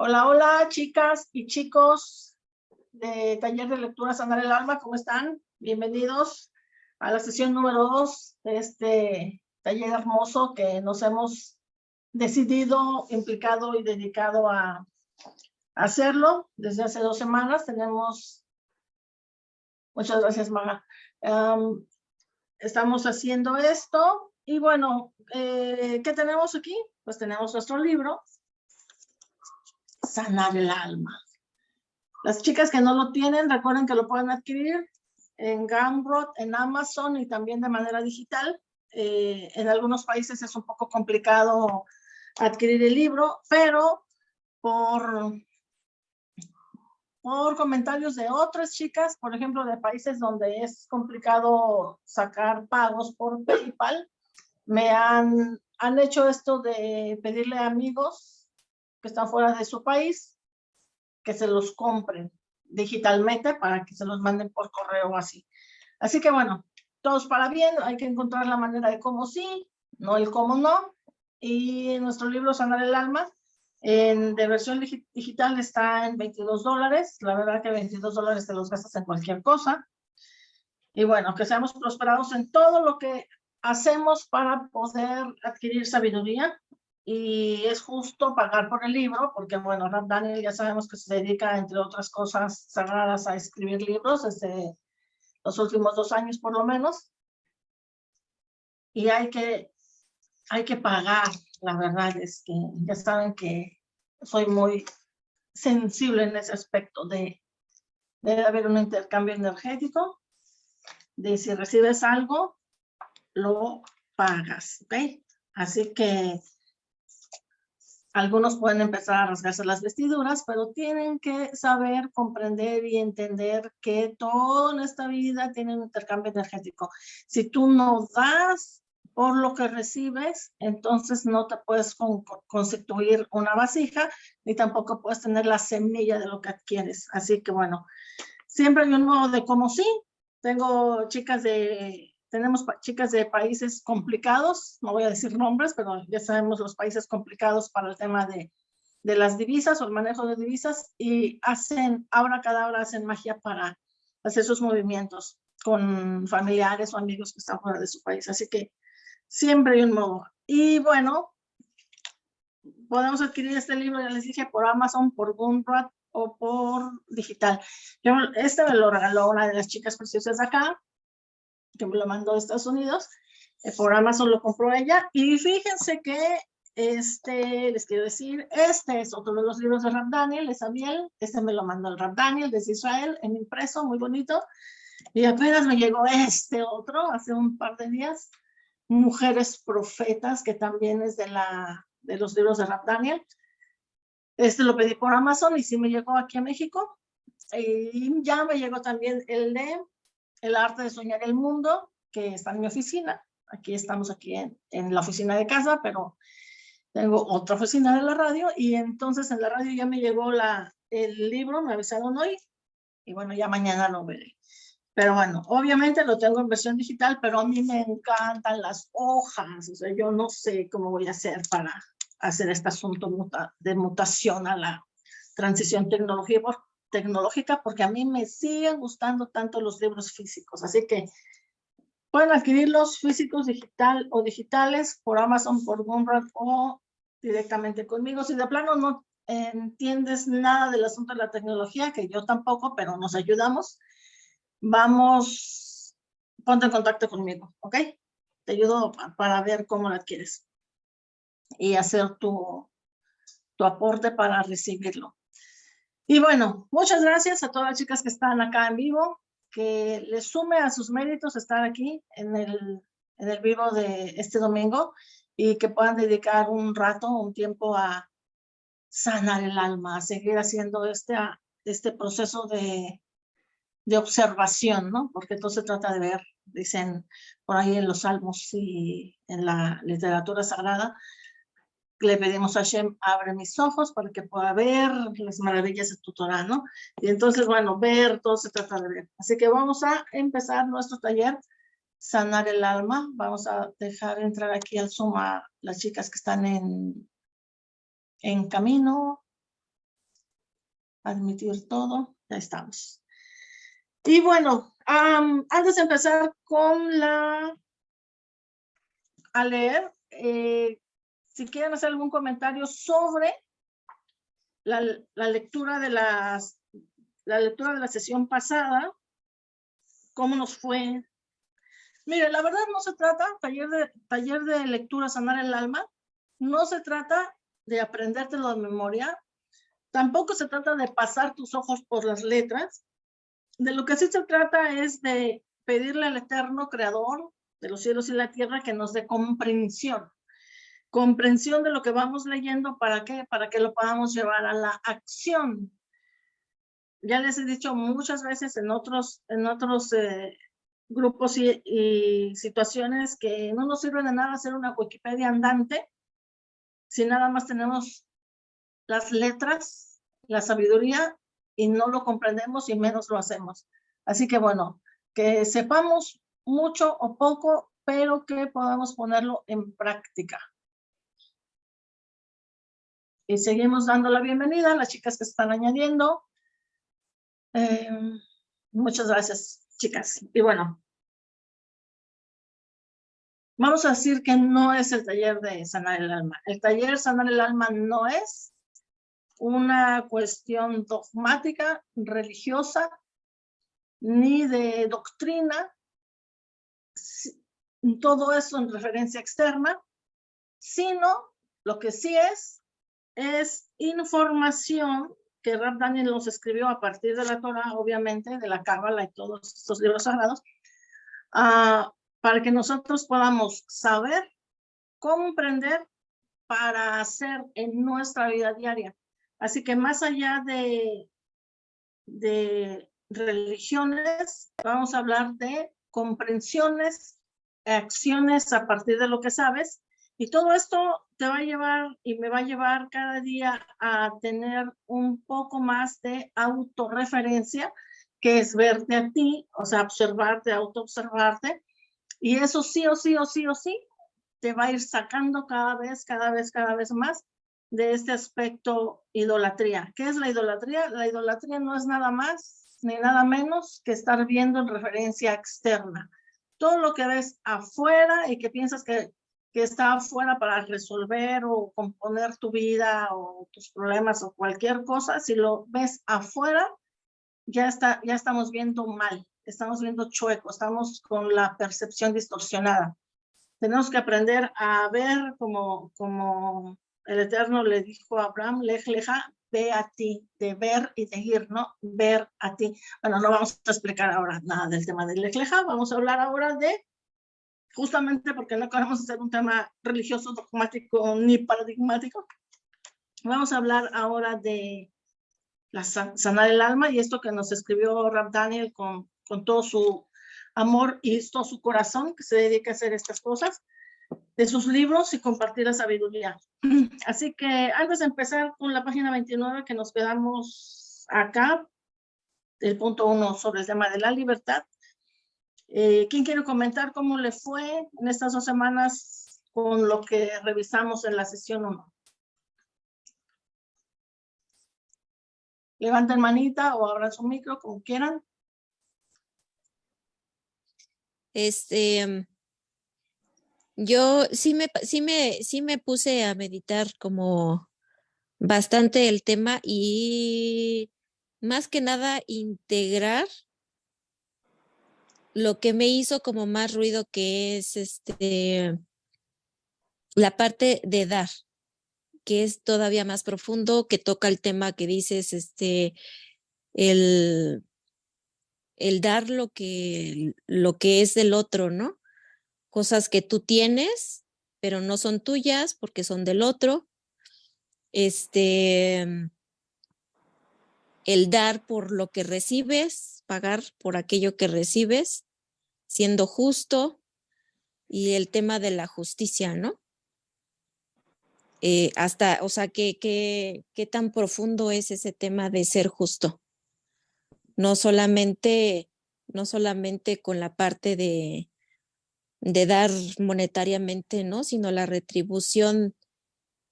Hola, hola, chicas y chicos de Taller de Lectura Sanar el Alma, ¿cómo están? Bienvenidos a la sesión número dos de este taller hermoso que nos hemos decidido, implicado y dedicado a hacerlo desde hace dos semanas. Tenemos, muchas gracias Maga, estamos haciendo esto y bueno, eh, ¿qué tenemos aquí? Pues tenemos nuestro libro, sanar el alma. Las chicas que no lo tienen, recuerden que lo pueden adquirir en Gumroad, en Amazon y también de manera digital. Eh, en algunos países es un poco complicado adquirir el libro, pero por, por comentarios de otras chicas, por ejemplo, de países donde es complicado sacar pagos por PayPal, me han, han hecho esto de pedirle a amigos que están fuera de su país, que se los compren digitalmente para que se los manden por correo así. Así que bueno, todos para bien, hay que encontrar la manera de cómo sí, no el cómo no. Y nuestro libro Sanar el Alma, en, de versión digital está en 22 dólares. La verdad que 22 dólares te los gastas en cualquier cosa. Y bueno, que seamos prosperados en todo lo que hacemos para poder adquirir sabiduría y es justo pagar por el libro, porque bueno, Daniel ya sabemos que se dedica, entre otras cosas sagradas, a escribir libros desde los últimos dos años por lo menos. Y hay que, hay que pagar, la verdad es que ya saben que soy muy sensible en ese aspecto de debe haber un intercambio energético, de si recibes algo, lo pagas, ¿ok? Así que algunos pueden empezar a rasgarse las vestiduras, pero tienen que saber, comprender y entender que todo en esta vida tiene un intercambio energético. Si tú no das por lo que recibes, entonces no te puedes constituir una vasija, ni tampoco puedes tener la semilla de lo que adquieres. Así que bueno, siempre hay un modo de cómo sí. Tengo chicas de tenemos chicas de países complicados, no voy a decir nombres, pero ya sabemos los países complicados para el tema de, de las divisas o el manejo de divisas y hacen, ahora cada hora hacen magia para hacer sus movimientos con familiares o amigos que están fuera de su país. Así que siempre hay un modo. Y bueno, podemos adquirir este libro, ya les dije, por Amazon, por Gumroad o por digital. Yo, este me lo regaló una de las chicas preciosas de acá que me lo mandó de Estados Unidos, eh, por Amazon lo compró ella, y fíjense que este, les quiero decir, este es otro de los libros de Rap Daniel, de Samuel, este me lo mandó el Rap Daniel desde Israel, en impreso, muy bonito, y apenas me llegó este otro, hace un par de días, Mujeres Profetas, que también es de, la, de los libros de Rap Daniel, este lo pedí por Amazon y sí me llegó aquí a México, y ya me llegó también el de el arte de soñar el mundo, que está en mi oficina. Aquí estamos aquí en, la oficina de casa, pero tengo otra oficina de la radio y entonces en la radio ya me llegó la, el libro, me avisaron hoy y bueno, ya mañana lo veré. Pero bueno, obviamente lo tengo en versión digital, pero a mí me encantan las hojas, o sea, yo no sé cómo voy a hacer para hacer este asunto de mutación a la transición tecnología, tecnológica porque a mí me siguen gustando tanto los libros físicos. Así que pueden adquirirlos físicos digital o digitales por Amazon, por Gumroad o directamente conmigo. Si de plano no entiendes nada del asunto de la tecnología, que yo tampoco, pero nos ayudamos, vamos, ponte en contacto conmigo, ¿ok? Te ayudo para ver cómo la adquieres y hacer tu, tu aporte para recibirlo. Y bueno, muchas gracias a todas las chicas que están acá en vivo, que les sume a sus méritos estar aquí en el, en el vivo de este domingo y que puedan dedicar un rato, un tiempo a sanar el alma, a seguir haciendo este, este proceso de, de observación, ¿no? Porque todo se trata de ver, dicen por ahí en los salmos y en la literatura sagrada, le pedimos a Shem, abre mis ojos para que pueda ver las maravillas de tu Torah, ¿no? Y entonces, bueno, ver, todo se trata de ver. Así que vamos a empezar nuestro taller, sanar el alma. Vamos a dejar entrar aquí al Zoom a las chicas que están en, en camino. admitir todo, ya estamos. Y bueno, antes de empezar con la, a leer, eh, si quieren hacer algún comentario sobre la, lectura de la lectura de la sesión pasada, cómo nos fue. Mire, la verdad no se trata, taller de, taller de lectura sanar el alma, no se trata de aprendértelo de memoria, tampoco se trata de pasar tus ojos por las letras, de lo que sí se trata es de pedirle al eterno creador de los cielos y la tierra que nos dé comprensión. Comprensión de lo que vamos leyendo, ¿para qué? Para que lo podamos llevar a la acción. Ya les he dicho muchas veces en otros, en otros eh, grupos y, y, situaciones que no nos sirve de nada hacer una Wikipedia andante si nada más tenemos las letras, la sabiduría y no lo comprendemos y menos lo hacemos. Así que bueno, que sepamos mucho o poco, pero que podamos ponerlo en práctica. Y seguimos dando la bienvenida a las chicas que están añadiendo. Eh, muchas gracias, chicas. Y bueno, vamos a decir que no es el taller de sanar el alma. El taller sanar el alma no es una cuestión dogmática, religiosa, ni de doctrina, todo eso en referencia externa, sino lo que sí es, es información que Rab Daniel nos escribió a partir de la Torah, obviamente, de la Cábala y todos estos libros sagrados, uh, para que nosotros podamos saber, comprender para hacer en nuestra vida diaria. Así que más allá de, de religiones, vamos a hablar de comprensiones, acciones a partir de lo que sabes. Y todo esto te va a llevar y me va a llevar cada día a tener un poco más de autorreferencia, que es verte a ti, o sea, observarte, autoobservarte. Y eso sí o sí o sí o sí te va a ir sacando cada vez, cada vez, cada vez más de este aspecto idolatría. ¿Qué es la idolatría? La idolatría no es nada más ni nada menos que estar viendo en referencia externa. Todo lo que ves afuera y que piensas que, que está afuera para resolver o componer tu vida o tus problemas o cualquier cosa, si lo ves afuera, ya, está, ya estamos viendo mal, estamos viendo chueco, estamos con la percepción distorsionada. Tenemos que aprender a ver como, como el Eterno le dijo a Abraham, lej leja, ve a ti, de ver y de ir, ¿no? Ver a ti. Bueno, no vamos a explicar ahora nada del tema del lej leja, vamos a hablar ahora de, justamente porque no queremos hacer un tema religioso, dogmático ni paradigmático, vamos a hablar ahora de la sanar el alma y esto que nos escribió Rab Daniel con, con todo su amor y todo su corazón que se dedica a hacer estas cosas de sus libros y compartir la sabiduría. Así que antes de empezar con la página 29 que nos quedamos acá, el punto uno sobre el tema de la libertad. Eh, ¿Quién quiere comentar cómo le fue en estas dos semanas con lo que revisamos en la sesión 1? Levanten manita o abran su micro, como quieran. Este, yo sí me, sí me, sí me puse a meditar como bastante el tema y más que nada integrar lo que me hizo como más ruido que es este la parte de dar, que es todavía más profundo, que toca el tema que dices, este, el, el dar lo que, lo que es del otro, ¿no? cosas que tú tienes, pero no son tuyas porque son del otro. Este, el dar por lo que recibes, pagar por aquello que recibes, siendo justo y el tema de la justicia, ¿no? Eh, hasta, o sea, ¿qué, qué, qué tan profundo es ese tema de ser justo? No solamente, no solamente con la parte de, de dar monetariamente, ¿no? Sino la retribución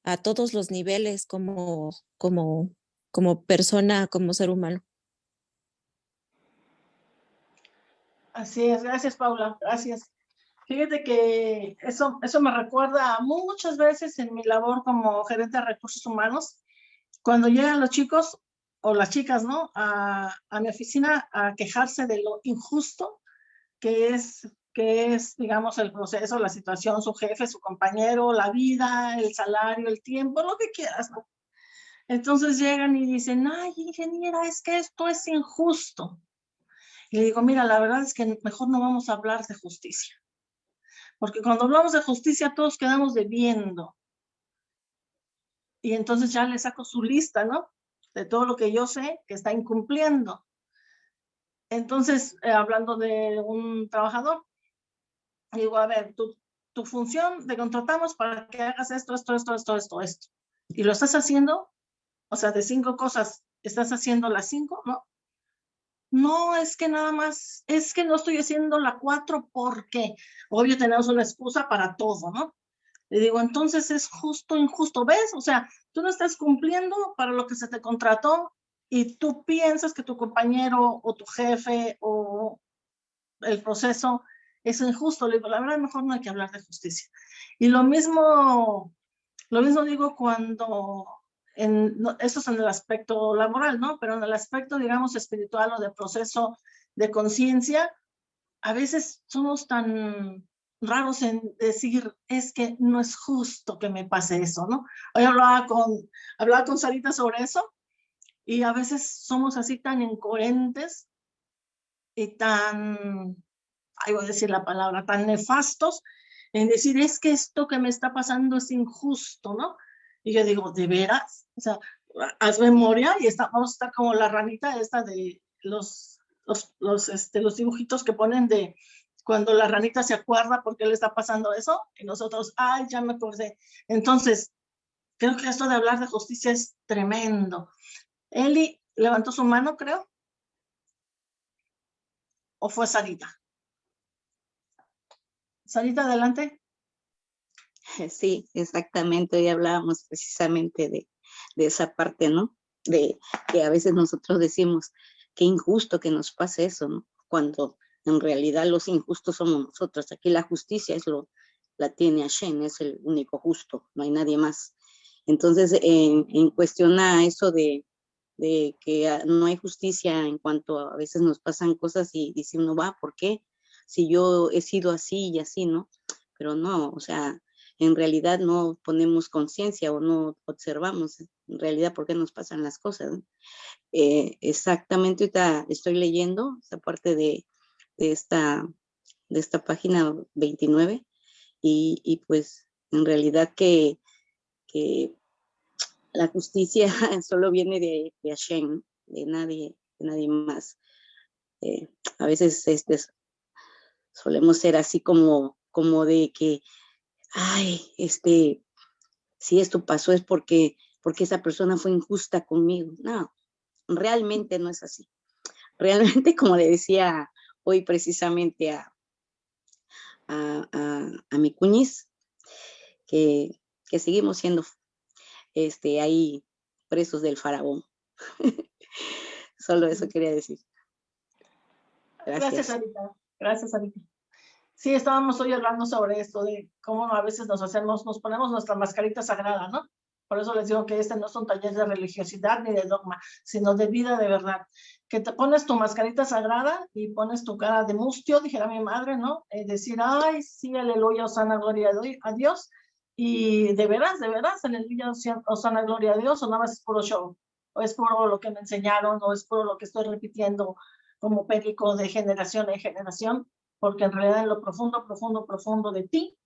a todos los niveles como, como, como persona, como ser humano. Así es, gracias Paula, gracias. Fíjate que eso, eso me recuerda muchas veces en mi labor como gerente de recursos humanos, cuando llegan los chicos o las chicas, ¿no? A, a mi oficina a quejarse de lo injusto que es, que es, digamos, el proceso, la situación, su jefe, su compañero, la vida, el salario, el tiempo, lo que quieras, ¿no? Entonces llegan y dicen, ay, ingeniera, es que esto es injusto. Le digo, mira, la verdad es que mejor no vamos a hablar de justicia. Porque cuando hablamos de justicia todos quedamos debiendo. Y entonces ya le saco su lista, ¿no? De todo lo que yo sé que está incumpliendo. Entonces, eh, hablando de un trabajador, digo, a ver, tu, tu función te contratamos para que hagas esto, esto, esto, esto, esto, esto. Y lo estás haciendo, o sea, de cinco cosas, estás haciendo las cinco, ¿no? No, es que nada más, es que no estoy haciendo la cuatro porque, obvio, tenemos una excusa para todo, ¿no? Le digo, entonces es justo, injusto, ¿ves? O sea, tú no estás cumpliendo para lo que se te contrató y tú piensas que tu compañero o tu jefe o el proceso es injusto. Le digo, la verdad, mejor no hay que hablar de justicia. Y lo mismo, lo mismo digo cuando en, eso es en el aspecto laboral, ¿no? Pero en el aspecto, digamos, espiritual o de proceso de conciencia, a veces somos tan raros en decir, es que no es justo que me pase eso, ¿no? Hoy hablaba con, hablaba con Sarita sobre eso y a veces somos así tan incoherentes y tan, ahí voy a decir la palabra, tan nefastos en decir, es que esto que me está pasando es injusto, ¿no? Y yo digo, ¿de veras? O sea, haz memoria y está, vamos a estar como la ranita esta de los, los, los, este, los dibujitos que ponen de cuando la ranita se acuerda por qué le está pasando eso y nosotros, ay, ya me acordé. Entonces, creo que esto de hablar de justicia es tremendo. Eli levantó su mano, creo. ¿O fue Sarita? Sarita, adelante. Sí, exactamente. Hoy hablábamos precisamente de, esa parte, ¿no? De que a veces nosotros decimos, qué injusto que nos pase eso, ¿no? Cuando en realidad los injustos somos nosotros. Aquí la justicia es lo, la tiene Hashem, es el único justo, no hay nadie más. Entonces, en, en cuestión a eso de, de que no hay justicia en cuanto a, a veces nos pasan cosas y dice uno, va, ¿por qué? Si yo he sido así y así, ¿no? Pero no, o sea, en realidad no ponemos conciencia o no observamos en realidad por qué nos pasan las cosas. Eh, exactamente, ahorita estoy leyendo esa parte de, esta, de esta página 29 y, y pues en realidad que, que, la justicia solo viene de, de Hashem, de nadie, de nadie más. Eh, a veces este, solemos ser así como, como de que ay, este, si esto pasó es porque, porque esa persona fue injusta conmigo. No, realmente no es así. Realmente, como le decía hoy precisamente a, a, a, mi cuñiz, que, que, seguimos siendo este, ahí presos del faraón. Solo eso quería decir. Gracias, Gracias Anita. Gracias, Anita. Sí, estábamos hoy hablando sobre esto, de cómo a veces nos hacemos, nos ponemos nuestra mascarita sagrada, ¿no? Por eso les digo que este no es un taller de religiosidad ni de dogma, sino de vida de verdad. Que te pones tu mascarita sagrada y pones tu cara de mustio, dijera mi madre, ¿no? Es decir, ay, sí, aleluya, osana, gloria a Dios. Y de veras, de veras, aleluya, osana, gloria a Dios, o nada más es puro show, o es puro lo que me enseñaron, o es puro lo que estoy repitiendo como perico de generación en generación porque en realidad en lo profundo, profundo, profundo de ti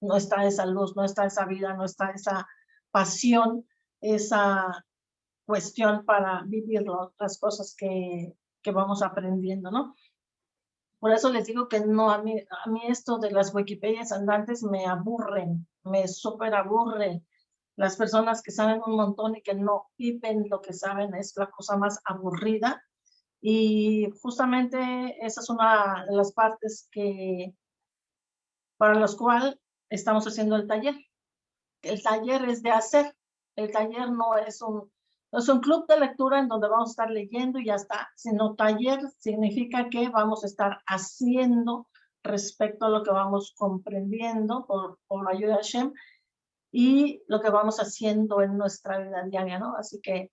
no está esa luz, no está esa vida, no está esa pasión, esa cuestión para vivir las cosas que, que vamos aprendiendo, ¿no? Por eso les digo que no, a mí, a mí esto de las Wikipedias andantes me aburren, me súper aburre. Las personas que saben un montón y que no viven lo que saben es la cosa más aburrida y justamente esa es una de las partes que, para las cuales estamos haciendo el taller. El taller es de hacer, el taller no es un, es un club de lectura en donde vamos a estar leyendo y ya está, sino taller significa que vamos a estar haciendo respecto a lo que vamos comprendiendo por, por ayuda de Hashem y lo que vamos haciendo en nuestra vida diaria, ¿no? Así que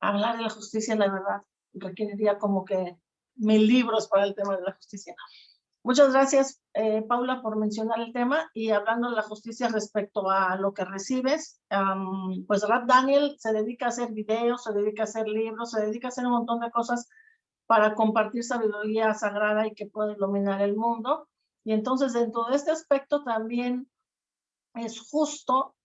hablar de la justicia, la verdad, requeriría como que mil libros para el tema de la justicia. Muchas gracias, eh, Paula, por mencionar el tema y hablando de la justicia respecto a lo que recibes, pues Rap Daniel se dedica a hacer videos, se dedica a hacer libros, se dedica a hacer un montón de cosas para compartir sabiduría sagrada y que pueda iluminar el mundo. Y entonces dentro de este aspecto también es justo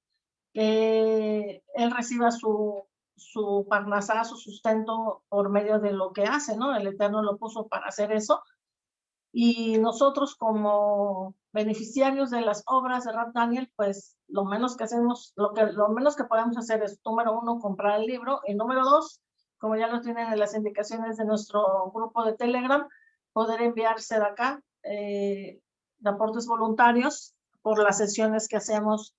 que él reciba su, su parnasá, su sustento por medio de lo que hace, ¿no? El Eterno lo puso para hacer eso y nosotros como beneficiarios de las obras de Rap Daniel, pues lo menos que hacemos, lo, que, lo menos que podemos hacer es, número uno, comprar el libro, y número dos, como ya lo tienen en las indicaciones de nuestro grupo de Telegram, poder enviarse de acá eh, de aportes voluntarios por las sesiones que hacemos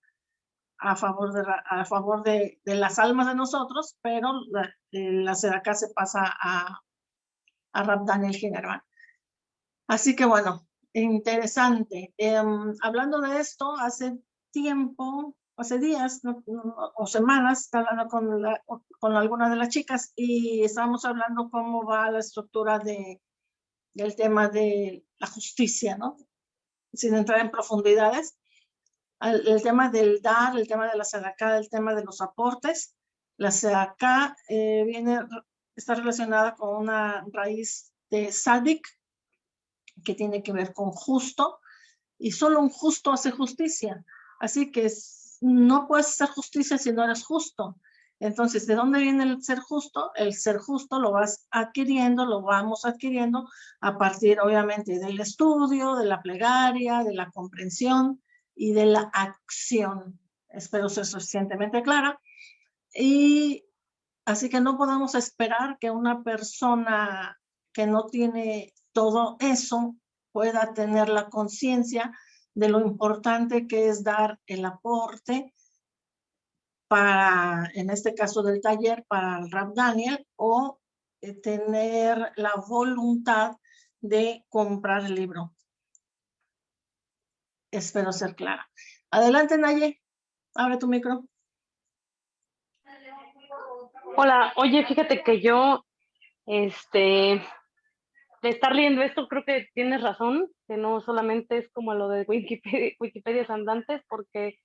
a favor de, a favor de, de las almas de nosotros, pero la, eh, la acá se pasa a, a Rap Daniel General. Así que bueno, interesante. Em, hablando de esto, hace tiempo, hace días o semanas, estaba hablando con, con alguna de las chicas y estábamos hablando cómo va la estructura de, del tema de la justicia, ¿no? Sin entrar en profundidades. El, tema del dar, el tema de la sedacá, el tema de los aportes. La sedacá eh, viene, está relacionada con una raíz de sadik, que tiene que ver con justo, y solo un justo hace justicia. Así que no puedes hacer justicia si no eres justo. Entonces, ¿de dónde viene el ser justo? El ser justo lo vas adquiriendo, lo vamos adquiriendo a partir, obviamente, del estudio, de la plegaria, de la comprensión y de la acción. Espero ser suficientemente clara. Y así que no podemos esperar que una persona que no tiene todo eso pueda tener la conciencia de lo importante que es dar el aporte para, en este caso del taller, para el Rap Daniel, o eh, tener la voluntad de comprar el libro. Espero ser clara. Adelante, Naye. Abre tu micro. Hola, oye, fíjate que yo, este, de estar leyendo esto, creo que tienes razón, que no solamente es como lo de Wikipedia, Wikipedia andantes, porque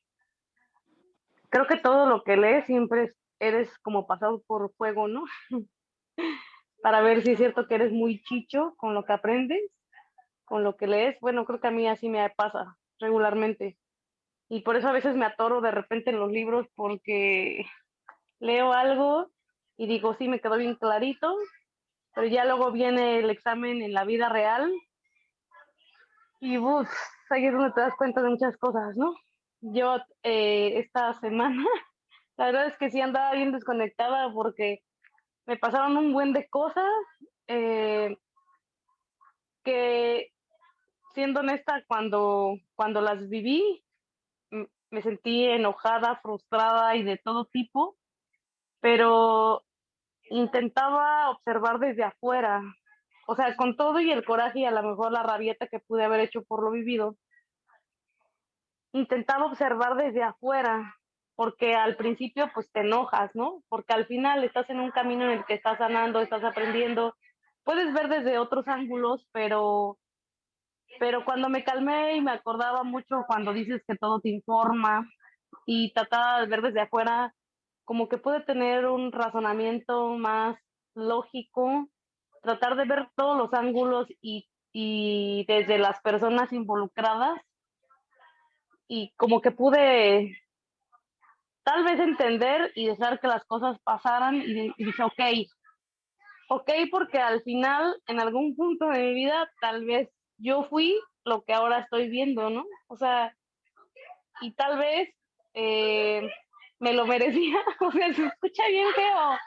creo que todo lo que lees siempre eres como pasado por fuego, ¿no? Para ver si es cierto que eres muy chicho con lo que aprendes, con lo que lees. Bueno, creo que a mí así me pasa regularmente. Y por eso a veces me atoro de repente en los libros porque leo algo y digo, sí, me quedó bien clarito, pero ya luego viene el examen en la vida real y uff, ahí es donde te das cuenta de muchas cosas, ¿no? Yo eh, esta semana, la verdad es que sí andaba bien desconectada porque me pasaron un buen de cosas eh, que, siendo honesta, cuando, cuando las viví, me sentí enojada, frustrada y de todo tipo, pero intentaba observar desde afuera, o sea, con todo y el coraje y a lo mejor la rabieta que pude haber hecho por lo vivido, intentaba observar desde afuera, porque al principio pues te enojas, ¿no? Porque al final estás en un camino en el que estás sanando, estás aprendiendo, puedes ver desde otros ángulos, pero pero cuando me calmé y me acordaba mucho cuando dices que todo te informa y trataba de ver desde afuera, como que puede tener un razonamiento más lógico, tratar de ver todos los ángulos y, y desde las personas involucradas y como que pude tal vez entender y dejar que las cosas pasaran y, y dije, ok, ok, porque al final, en algún punto de mi vida, tal vez yo fui lo que ahora estoy viendo, ¿no? O sea, y tal vez eh, me lo merecía, o sea, se escucha bien feo.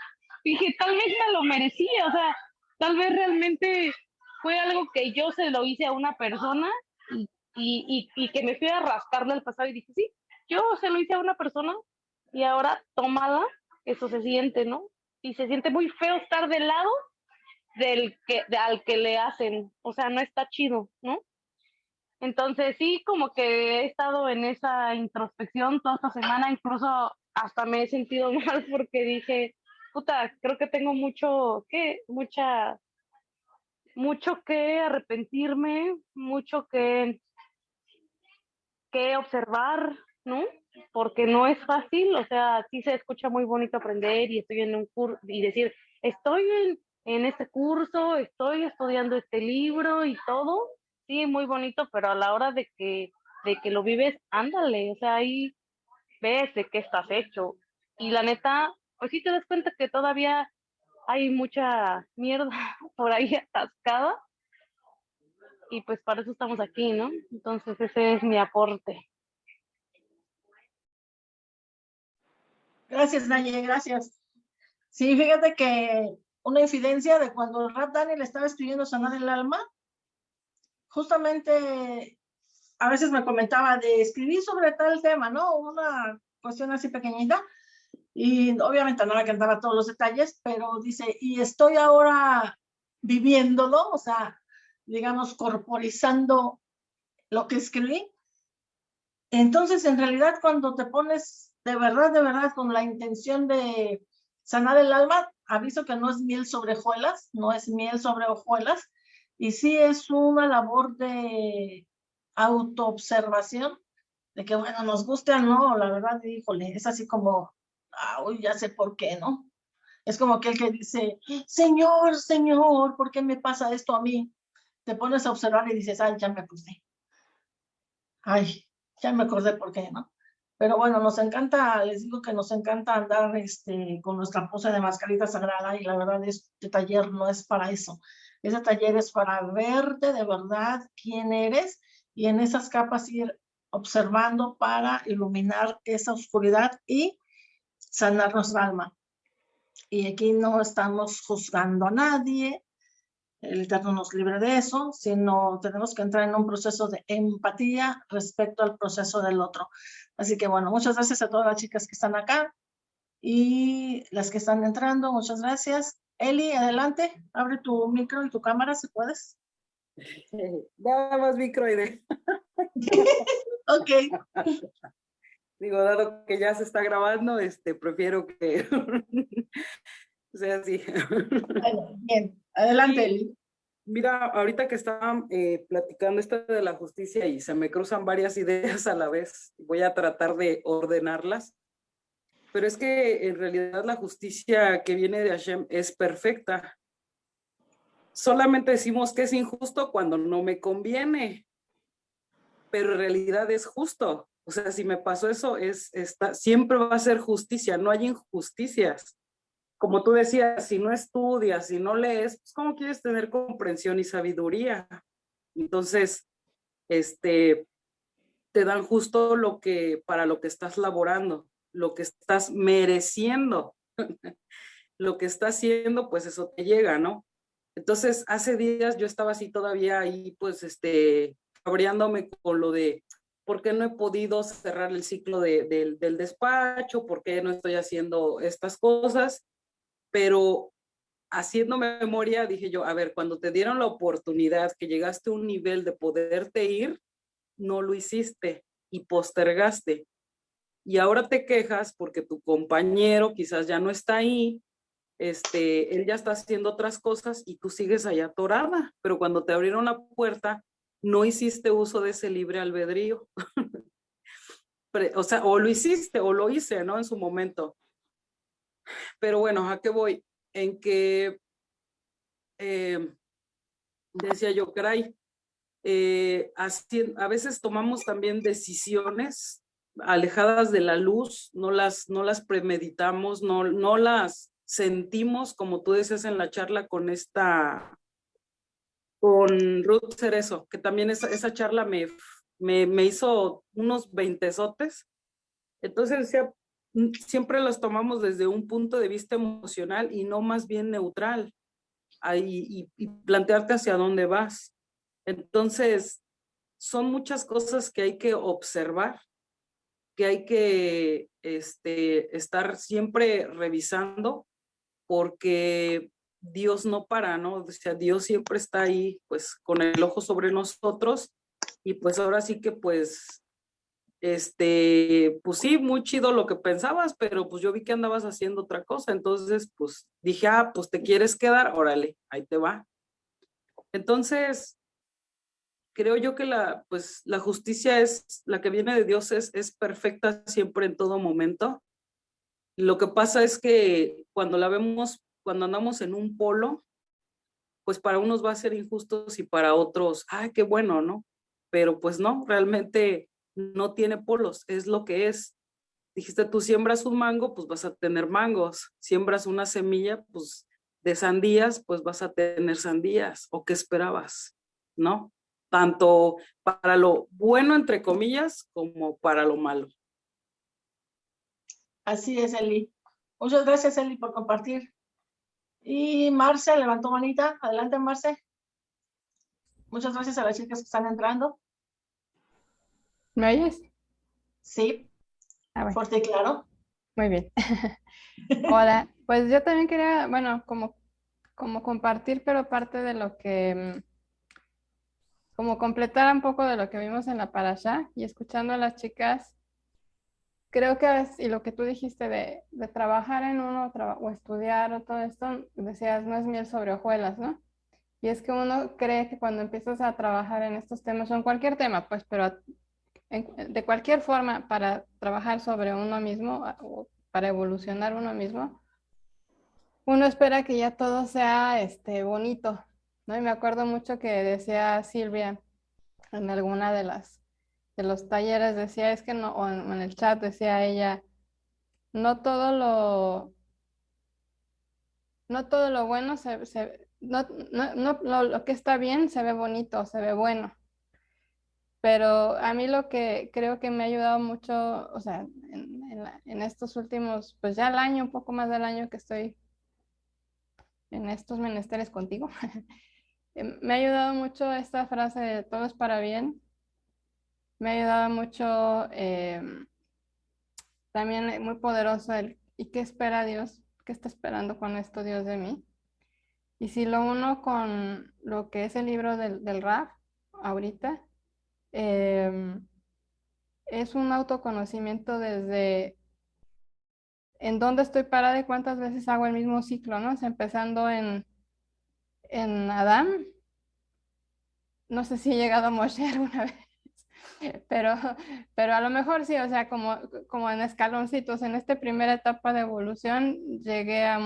Dije, tal vez me lo merecía, o sea, tal vez realmente fue algo que yo se lo hice a una persona y, y, y, que me fui a rascarle el pasado y dije, sí, yo se lo hice a una persona y ahora tómala, eso se siente, ¿no? y se siente muy feo estar del lado del que, al que le hacen, o sea, no está chido, ¿no? Entonces sí, como que he estado en esa introspección toda esta semana, incluso hasta me he sentido mal porque dije, puta, creo que tengo mucho, ¿qué? Mucha, mucho que arrepentirme, mucho que, que observar, ¿no? Porque no es fácil, o sea, sí se escucha muy bonito aprender y estoy en un curso y decir, estoy en, en este curso, estoy estudiando este libro y todo, sí, muy bonito, pero a la hora de que, de que lo vives, ándale, o sea, ahí ves de qué estás hecho. Y la neta, pues sí te das cuenta que todavía hay mucha mierda por ahí atascada. Y pues para eso estamos aquí, ¿no? Entonces ese es mi aporte. Gracias, Naye, gracias. Sí, fíjate que una infidencia de cuando el rap Daniel estaba escribiendo Sanar el Alma, justamente a veces me comentaba de escribir sobre tal tema, ¿no? Una cuestión así pequeñita. Y obviamente no le cantaba todos los detalles, pero dice, y estoy ahora viviéndolo, o sea, digamos, corporizando lo que escribí. Entonces, en realidad, cuando te pones de verdad, de verdad, con la intención de sanar el alma, aviso que no es miel sobre hojuelas, no es miel sobre hojuelas, y sí es una labor de autoobservación, de que, bueno, nos guste o no, la verdad, híjole, es así como, ah, ya sé por qué, ¿no? Es como aquel que dice, Señor, Señor, ¿por qué me pasa esto a mí? Te pones a observar y dices, ay, ya me acordé. Ay, ya me acordé por qué, ¿no? Pero bueno, nos encanta, les digo que nos encanta andar este, con nuestra pose de mascarita sagrada y la verdad este taller no es para eso. Ese taller es para verte de verdad quién eres y en esas capas ir observando para iluminar esa oscuridad y sanar nuestra alma. Y aquí no estamos juzgando a nadie, el Eterno nos libre de eso, sino tenemos que entrar en un proceso de empatía respecto al proceso del otro. Así que bueno, muchas gracias a todas las chicas que están acá y las que están entrando, muchas gracias. Eli, adelante, abre tu micro y tu cámara si puedes. Más microide. ok. Digo, dado que ya se está grabando, este, prefiero que sea así. Bueno, bien, adelante, Eli. Mira, ahorita que estaban eh, platicando esto de la justicia y se me cruzan varias ideas a la vez, voy a tratar de ordenarlas pero es que en realidad la justicia que viene de Hashem es perfecta. Solamente decimos que es injusto cuando no me conviene, pero en realidad es justo. O sea, si me pasó eso, es, está, siempre va a ser justicia, no hay injusticias. Como tú decías, si no estudias, si no lees, pues ¿cómo quieres tener comprensión y sabiduría? Entonces, este, te dan justo lo que, para lo que estás laborando lo que estás mereciendo, lo que estás haciendo, pues eso te llega, ¿no? Entonces, hace días yo estaba así todavía ahí, pues, este, con lo de por qué no he podido cerrar el ciclo del despacho, por qué no estoy haciendo estas cosas, pero haciendo memoria dije yo, a ver, cuando te dieron la oportunidad, que llegaste a un nivel de poderte ir, no lo hiciste y postergaste y ahora te quejas porque tu compañero quizás ya no está ahí, este, él ya está haciendo otras cosas y tú sigues allá atorada, pero cuando te abrieron la puerta, no hiciste uso de ese libre albedrío. o sea, o lo hiciste o lo hice, ¿no? En su momento. Pero bueno, ¿a qué voy? En que, eh, decía yo, caray, eh, a veces tomamos también decisiones alejadas de la luz, no las, no las premeditamos, no, no las sentimos, como tú decías en la charla con esta, con Ruth Cerezo, que también esa, esa charla me, me, me hizo unos veintesotes. Entonces mm, siempre las tomamos desde un punto de vista emocional y no más bien neutral, y, y plantearte hacia dónde vas. Entonces, son muchas cosas que hay que observar que hay que este, estar siempre revisando porque Dios no para, ¿no? O sea, Dios siempre está ahí, pues, con el ojo sobre nosotros, y pues ahora sí que, pues, este, pues sí, muy chido lo que pensabas, pero pues yo vi que andabas haciendo otra cosa, entonces, pues, dije, ah, pues te quieres quedar, órale, ahí te va. Entonces, creo yo que la, pues, la justicia es, la que viene de Dios es, es perfecta siempre en todo momento. Lo que pasa es que cuando la vemos, cuando andamos en un polo, pues para unos va a ser injusto y para otros, ay, qué bueno, ¿no? Pero pues no, realmente no tiene polos, es lo que es. Dijiste, tú siembras un mango, pues vas a tener mangos. Siembras una semilla, pues de sandías, pues vas a tener sandías. ¿O qué esperabas? ¿No? tanto para lo bueno, entre comillas, como para lo malo. Así es, Eli. Muchas gracias, Eli, por compartir. Y Marce levantó manita. Adelante, Marce. Muchas gracias a las chicas que están entrando. ¿Me oyes? Sí. Ah, Fuerte y claro. Muy bien. Hola. Pues yo también quería, bueno, como, como compartir, pero parte de lo que mm, como completar un poco de lo que vimos en la parasha y escuchando a las chicas, creo que, y lo que tú dijiste de, de trabajar en uno o estudiar o todo esto, decías, no es miel sobre hojuelas, ¿no? Y es que uno cree que cuando empiezas a trabajar en estos temas, o en cualquier tema, pues, pero de cualquier forma, para trabajar sobre uno mismo o para evolucionar uno mismo, uno espera que ya todo sea este, bonito, y me acuerdo mucho que decía Silvia en alguna de las de los talleres, decía, es que no, o en, el chat decía ella, no todo lo, no todo lo bueno se, no, lo, que está bien se ve bonito, se ve bueno. Pero a mí lo que creo que me ha ayudado mucho, o sea, en, estos últimos, pues ya el año, un poco más del año que estoy en estos menesteres contigo, Em, me ha ayudado mucho esta frase de todo es para bien. Me ha ayudado mucho em, también muy poderoso el ¿y qué espera Dios? ¿Qué está esperando con esto Dios de mí? Y si lo uno con lo que es el libro del, del RAF ahorita, em, es un autoconocimiento desde en dónde estoy parada y cuántas veces hago el mismo ciclo, ¿no? empezando en en Adán. No sé si he llegado a Moshe alguna vez, pero, pero a lo mejor sí, o sea, como, como en escaloncitos, en esta primera etapa de evolución llegué a,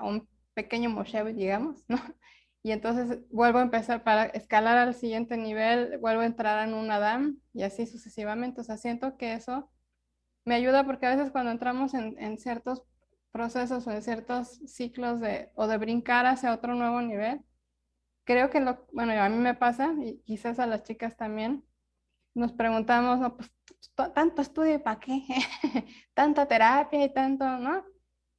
un pequeño Moshe, digamos, ¿no? Y entonces vuelvo a empezar para escalar al siguiente nivel, vuelvo a entrar en un Adán y así sucesivamente. O sea, siento que eso me ayuda porque a veces cuando entramos en, en ciertos procesos o en ciertos ciclos de, o de brincar hacia otro nuevo nivel. Creo que lo, bueno, a mí me pasa, y quizás a las chicas también, nos preguntamos, no, pues, tanto estudio, ¿para qué? Tanta terapia y tanto, ¿no?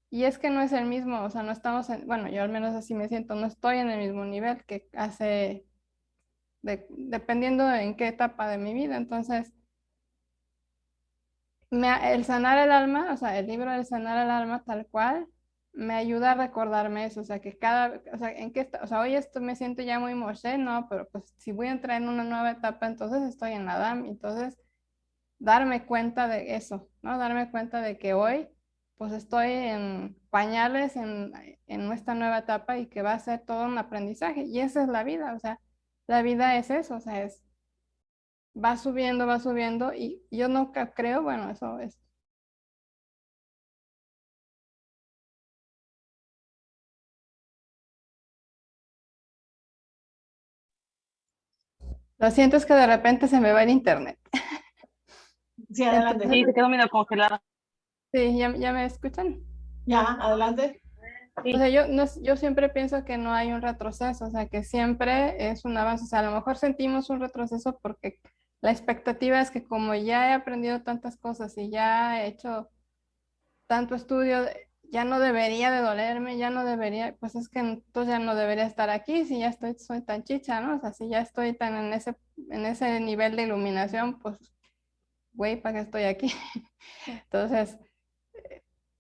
Y es que no es el mismo, o sea, no estamos en, bueno, yo al menos así me siento, no estoy en el mismo nivel que hace, dependiendo en qué etapa de mi vida. Entonces, el sanar el alma, o sea, el libro del sanar el alma tal cual, me ayuda a recordarme eso, o sea, que cada, o sea, en qué está, o sea, hoy esto me siento ya muy Moshe, no, pero pues si voy a entrar en una nueva etapa, entonces estoy en Adam, entonces darme cuenta de eso, ¿no? Darme cuenta de que hoy pues estoy en pañales en, en nuestra nueva etapa y que va a ser todo un aprendizaje y esa es la vida, o sea, la vida es eso, o sea, es va subiendo, va subiendo y yo no creo, bueno, eso es. Lo siento, es que de repente se me va el internet. Sí, adelante. Sí, se quedó medio congelada. Sí, ¿ya, ¿ya, me escuchan? Ya, adelante. O sea, yo, no, yo siempre pienso que no hay un retroceso, o sea, que siempre es un avance. O sea, a lo mejor sentimos un retroceso porque la expectativa es que como ya he aprendido tantas cosas y ya he hecho tanto estudio, ya no debería de dolerme, ya no debería, pues es que entonces ya no debería estar aquí si ya estoy, soy tan chicha, ¿no? O sea, si ya estoy tan en ese, en ese nivel de iluminación, pues, güey, ¿para qué estoy aquí? Entonces,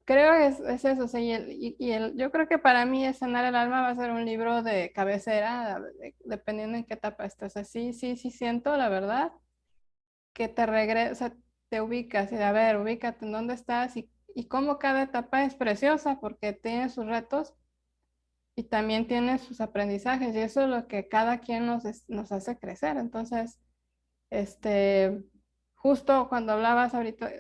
creo que es, es eso, sí, y, el, y, el, yo creo que para mí Sanar el Alma va a ser un libro de cabecera, dependiendo en qué etapa estás. Así, sí, sí siento, la verdad, que te regresa, te ubicas y a ver, ubícate en dónde estás y, y cómo cada etapa es preciosa porque tiene sus retos y también tiene sus aprendizajes y eso es lo que cada quien nos, nos hace crecer. Entonces, este, justo cuando hablabas ahorita,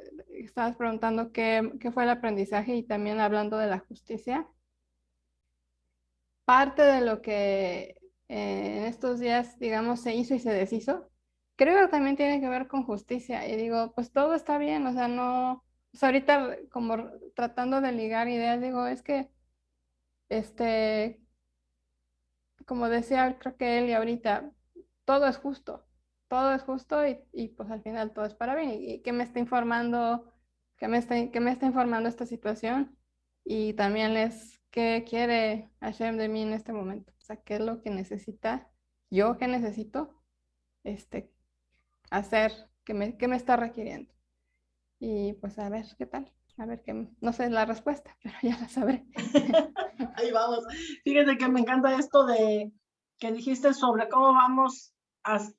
estabas preguntando qué, qué fue el aprendizaje y también hablando de la justicia. Parte de lo que eh, en estos días, digamos, se hizo y se deshizo, creo que también tiene que ver con justicia. Y digo, pues todo está bien, o sea, no, ahorita como tratando de ligar ideas, digo, es que, este, como decía, creo que él y ahorita, todo es justo todo es justo y, y, pues al final todo es para bien. ¿Y, qué me está informando? ¿Qué me está, qué me está informando esta situación? Y también es qué quiere Hashem de mí en este momento. O sea, qué es lo que necesita, yo qué necesito este, hacer, qué me, qué me está requiriendo. Y pues a ver qué tal. A ver, qué, no sé la respuesta, pero ya la sabré. Ahí vamos. Fíjate que me encanta esto de que dijiste sobre cómo vamos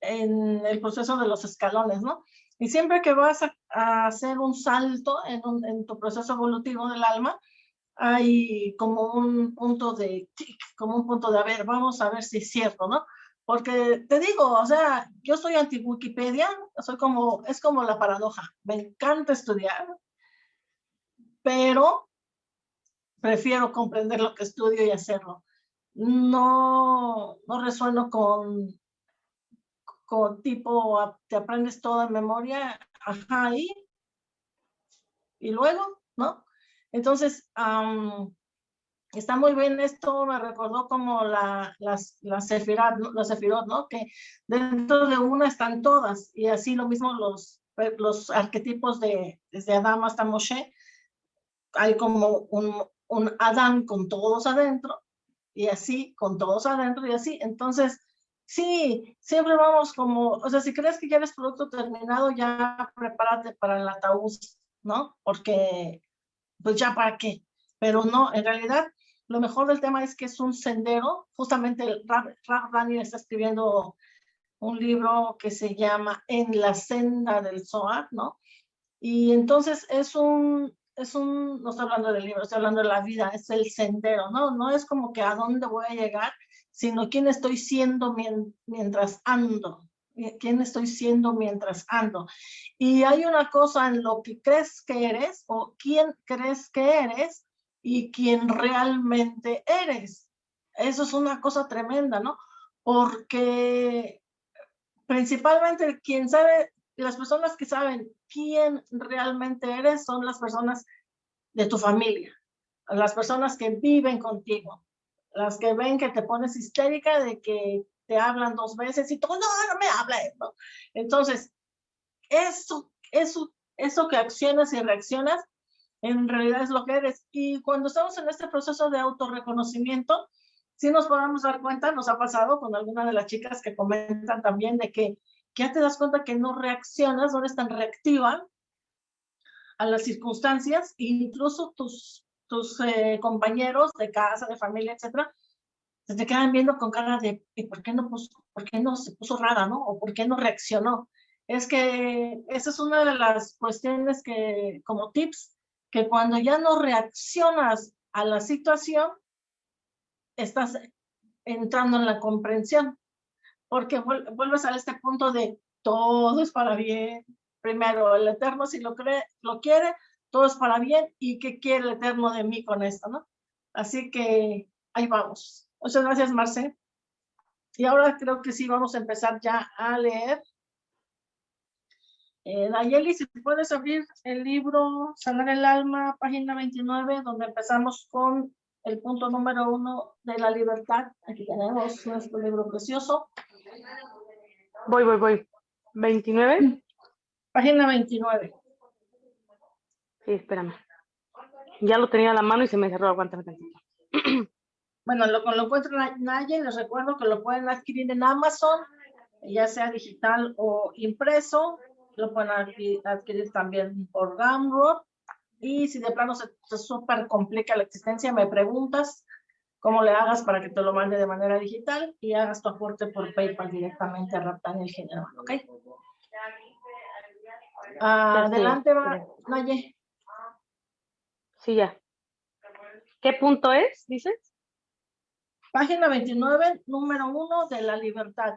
en el proceso de los escalones, ¿no? Y siempre que vas a, hacer un salto en, en, tu proceso evolutivo del alma, hay como un punto de como un punto de, a ver, vamos a ver si es cierto, ¿no? Porque te digo, o sea, yo soy anti-Wikipedia, soy como, es como la paradoja, me encanta estudiar, pero prefiero comprender lo que estudio y hacerlo. No, no resueno con con tipo, te aprendes toda en memoria, ajá, y, luego, ¿no? Entonces, está muy bien esto, me recordó como la, las, las sefirot, sefirot, ¿no? Que dentro de una están todas, y así lo mismo los, los arquetipos de, desde Adán hasta Moshe, hay como un, un Adán con todos adentro, y así, con todos adentro, y así, entonces, Sí, siempre vamos como, o sea, si crees que ya eres producto terminado, ya prepárate para el ataúd, ¿no? Porque, pues ya para qué. Pero no, en realidad, lo mejor del tema es que es un sendero. Justamente Raf Rani está escribiendo un libro que se llama En la senda del Zohar, ¿no? Y entonces es un, es un, no estoy hablando del libro, estoy hablando de la vida, es el sendero, ¿no? No es como que a dónde voy a llegar, sino quién estoy siendo mientras ando, quién estoy siendo mientras ando. Y hay una cosa en lo que crees que eres o quién crees que eres y quién realmente eres. Eso es una cosa tremenda, ¿no? Porque principalmente quien sabe, las personas que saben quién realmente eres son las personas de tu familia, las personas que viven contigo las que ven que te pones histérica de que te hablan dos veces y tú, no, no me hables, ¿no? Entonces, eso, eso, eso que accionas y reaccionas, en realidad es lo que eres. Y cuando estamos en este proceso de autorreconocimiento, sí nos podemos dar cuenta, nos ha pasado con alguna de las chicas que comentan también de que, ya te das cuenta que no reaccionas, no eres tan reactiva a las circunstancias, incluso tus tus eh, compañeros de casa, de familia, etcétera, se te quedan viendo con cara de ¿por qué no puso, por qué no se puso rara, no? O ¿por qué no reaccionó? Es que esa es una de las cuestiones que, como tips, que cuando ya no reaccionas a la situación, estás entrando en la comprensión, porque vuelves a este punto de todo es para bien. Primero, el Eterno si lo, cree, lo quiere, todo es para bien y qué quiere el Eterno de mí con esto, ¿no? Así que ahí vamos. Muchas gracias, Marce. Y ahora creo que sí, vamos a empezar ya a leer. Eh, Nayeli, si puedes abrir el libro Sanar el Alma, página 29, donde empezamos con el punto número uno de la libertad. Aquí tenemos nuestro libro precioso. Voy, voy, voy. ¿29? Página 29. Sí, espérame. Ya lo tenía a la mano y se me cerró. Aguántame tantito. Bueno, lo, lo encuentro en Naye, les recuerdo que lo pueden adquirir en Amazon, ya sea digital o impreso. Lo pueden adquirir, también por Gumroad. Y si de plano se te súper complica la existencia, me preguntas cómo le hagas para que te lo mande de manera digital y hagas tu aporte por PayPal directamente a Raptaniel General, ¿ok? Adelante, va, Naye. Sí, ya. ¿Qué punto es, dices? Página 29, número 1 de la libertad.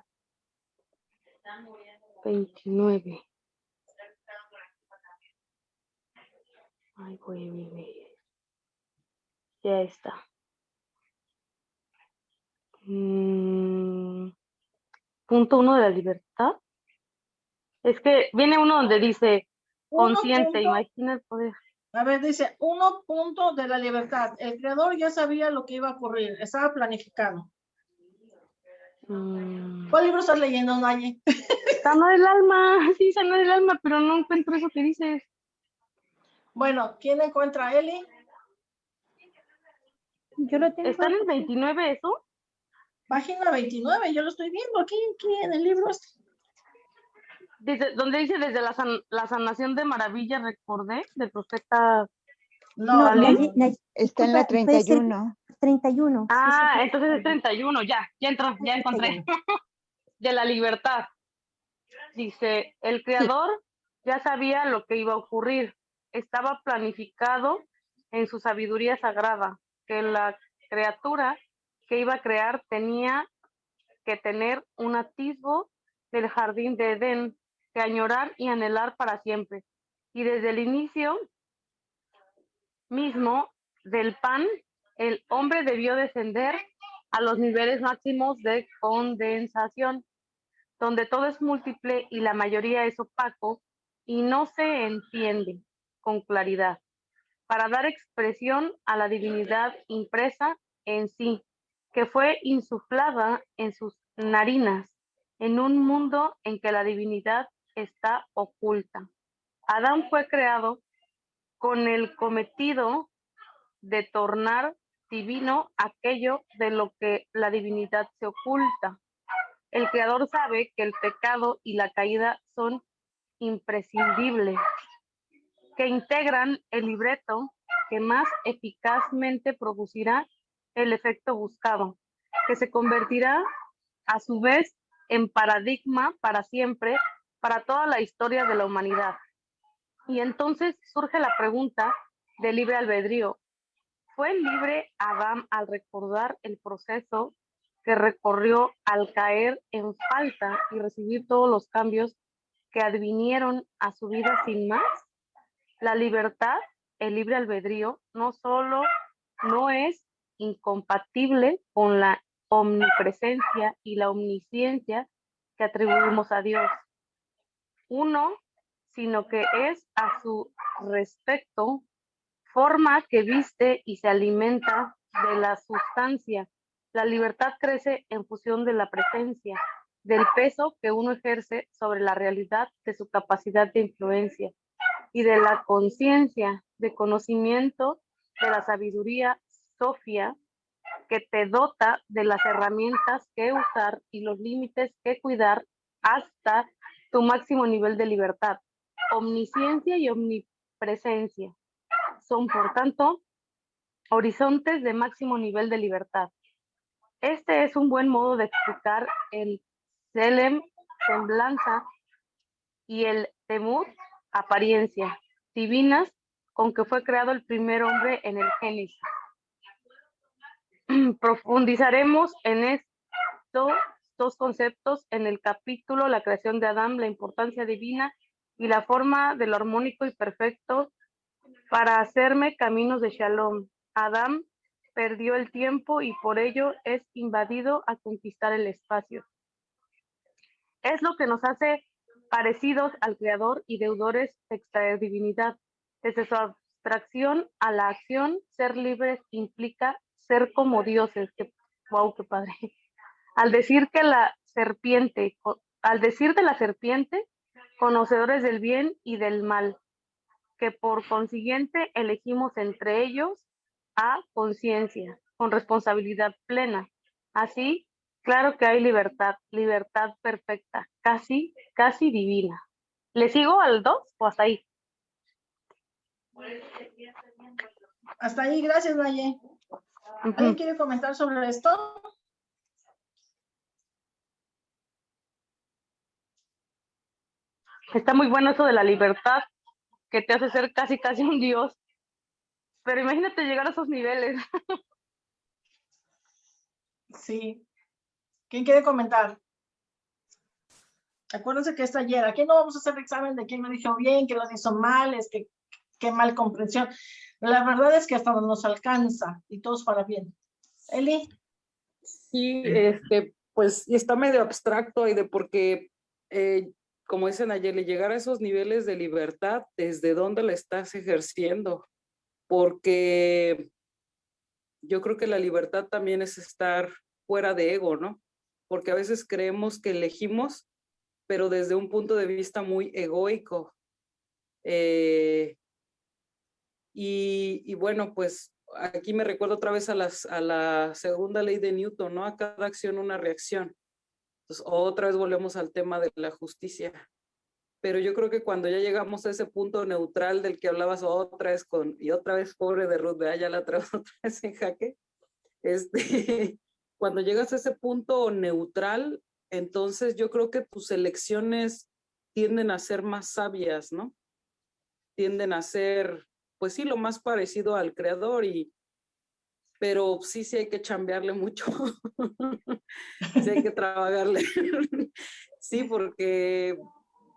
29. Ay, güey, Ya está. Mm, punto uno de la libertad. Es que viene uno donde dice consciente, imagina el poder. A ver, dice, uno punto de la libertad. El creador ya sabía lo que iba a ocurrir, estaba planificado. Mm. ¿Cuál libro estás leyendo, Naye? Sana del alma, sí, sana del alma, pero no encuentro eso que dices. Bueno, ¿quién encuentra a Eli? Yo lo tengo. ¿Está en el 29 eso? Página 29, yo lo estoy viendo aquí, aquí en el libro este. Dice, donde dice desde la, san- la sanación de maravilla recordé del profeta. No, no, Está en la Disculpa, puede ser 31. 31. sí, Ah, sí, entonces es 31, ya, ya entró, ya encontré. de la libertad. Dice, el creador ya sabía lo que iba a ocurrir. Estaba planificado en su sabiduría sagrada, que la criatura que iba a crear tenía que tener un atisbo del jardín de Edén, que añorar y anhelar para siempre. Y desde el inicio mismo del pan, el hombre debió descender a los niveles máximos de condensación, donde todo es múltiple y la mayoría es opaco y no se entiende con claridad, para dar expresión a la divinidad impresa en sí, que fue insuflada en sus narinas, en un mundo en que la divinidad está oculta. Adán fue creado con el cometido de tornar divino aquello de lo que la divinidad se oculta. El creador sabe que el pecado y la caída son imprescindibles, que integran el libreto que más eficazmente producirá el efecto buscado, que se convertirá a su vez en paradigma para siempre, para toda la historia de la humanidad. Y entonces surge la pregunta del libre albedrío. ¿Fue libre Adán al recordar el proceso que recorrió al caer en falta y recibir todos los cambios que advinieron a su vida sin más? La libertad, el libre albedrío, no solo no es incompatible con la omnipresencia y la omnisciencia que atribuimos a Dios. Uno, sino que es a su respecto forma que viste y se alimenta de la sustancia. La libertad crece en función de la presencia, del peso que uno ejerce sobre la realidad de su capacidad de influencia y de la conciencia, de conocimiento, de la sabiduría, Sofía, que te dota de las herramientas que usar y los límites que cuidar hasta tu máximo nivel de libertad. Omnisciencia y omnipresencia son, por tanto, horizontes de máximo nivel de libertad. Este es un buen modo de explicar el Selem, semblanza, y el Temut, apariencia, divinas, con que fue creado el primer hombre en el Génesis. Profundizaremos en estos dos conceptos en el capítulo La creación de Adán, la importancia divina y la forma de lo armónico y perfecto para hacerme caminos de Shalom. Adán perdió el tiempo y por ello es invadido a conquistar el espacio. Es lo que nos hace parecidos al Creador y deudores de extraer divinidad. Desde su abstracción a la acción, ser libres implica ser como dioses. Que, wow, qué padre. Al decir que la serpiente, al decir de la serpiente, conocedores del bien y del mal, que por consiguiente elegimos entre ellos a conciencia, con responsabilidad plena. Así, claro que hay libertad, libertad perfecta, casi, casi divina. ¿Le sigo al 2 o hasta ahí? Hasta ahí, gracias, Naye. ¿Alguien quiere comentar sobre esto? Está muy bueno eso de la libertad, que te hace ser casi, casi un dios. Pero imagínate llegar a esos niveles. Sí. ¿Quién quiere comentar? Acuérdense que es ayer. Aquí no vamos a hacer examen de quién lo dijo bien, quién lo hizo mal, es que qué mal comprensión. La verdad es que hasta nos alcanza y todos para bien. Eli. Sí, este, pues está medio abstracto y de porque, eh, como dicen ayer, llegar a esos niveles de libertad, ¿desde dónde la estás ejerciendo? Porque yo creo que la libertad también es estar fuera de ego, ¿no? Porque a veces creemos que elegimos, pero desde un punto de vista muy egoico. Eh, y, bueno, pues aquí me recuerdo otra vez a, las, a la segunda ley de Newton, ¿no? A cada acción una reacción. Entonces, otra vez volvemos al tema de la justicia. Pero yo creo que cuando ya llegamos a ese punto neutral del que hablabas otra vez con, y otra vez pobre de Ruth, ya la otra vez en jaque, este, cuando llegas a ese punto neutral, entonces yo creo que tus elecciones tienden a ser más sabias, ¿no? Tienden a ser pues sí, lo más parecido al creador y, pero sí, sí hay que chambearle mucho, sí hay que trabajarle, sí, porque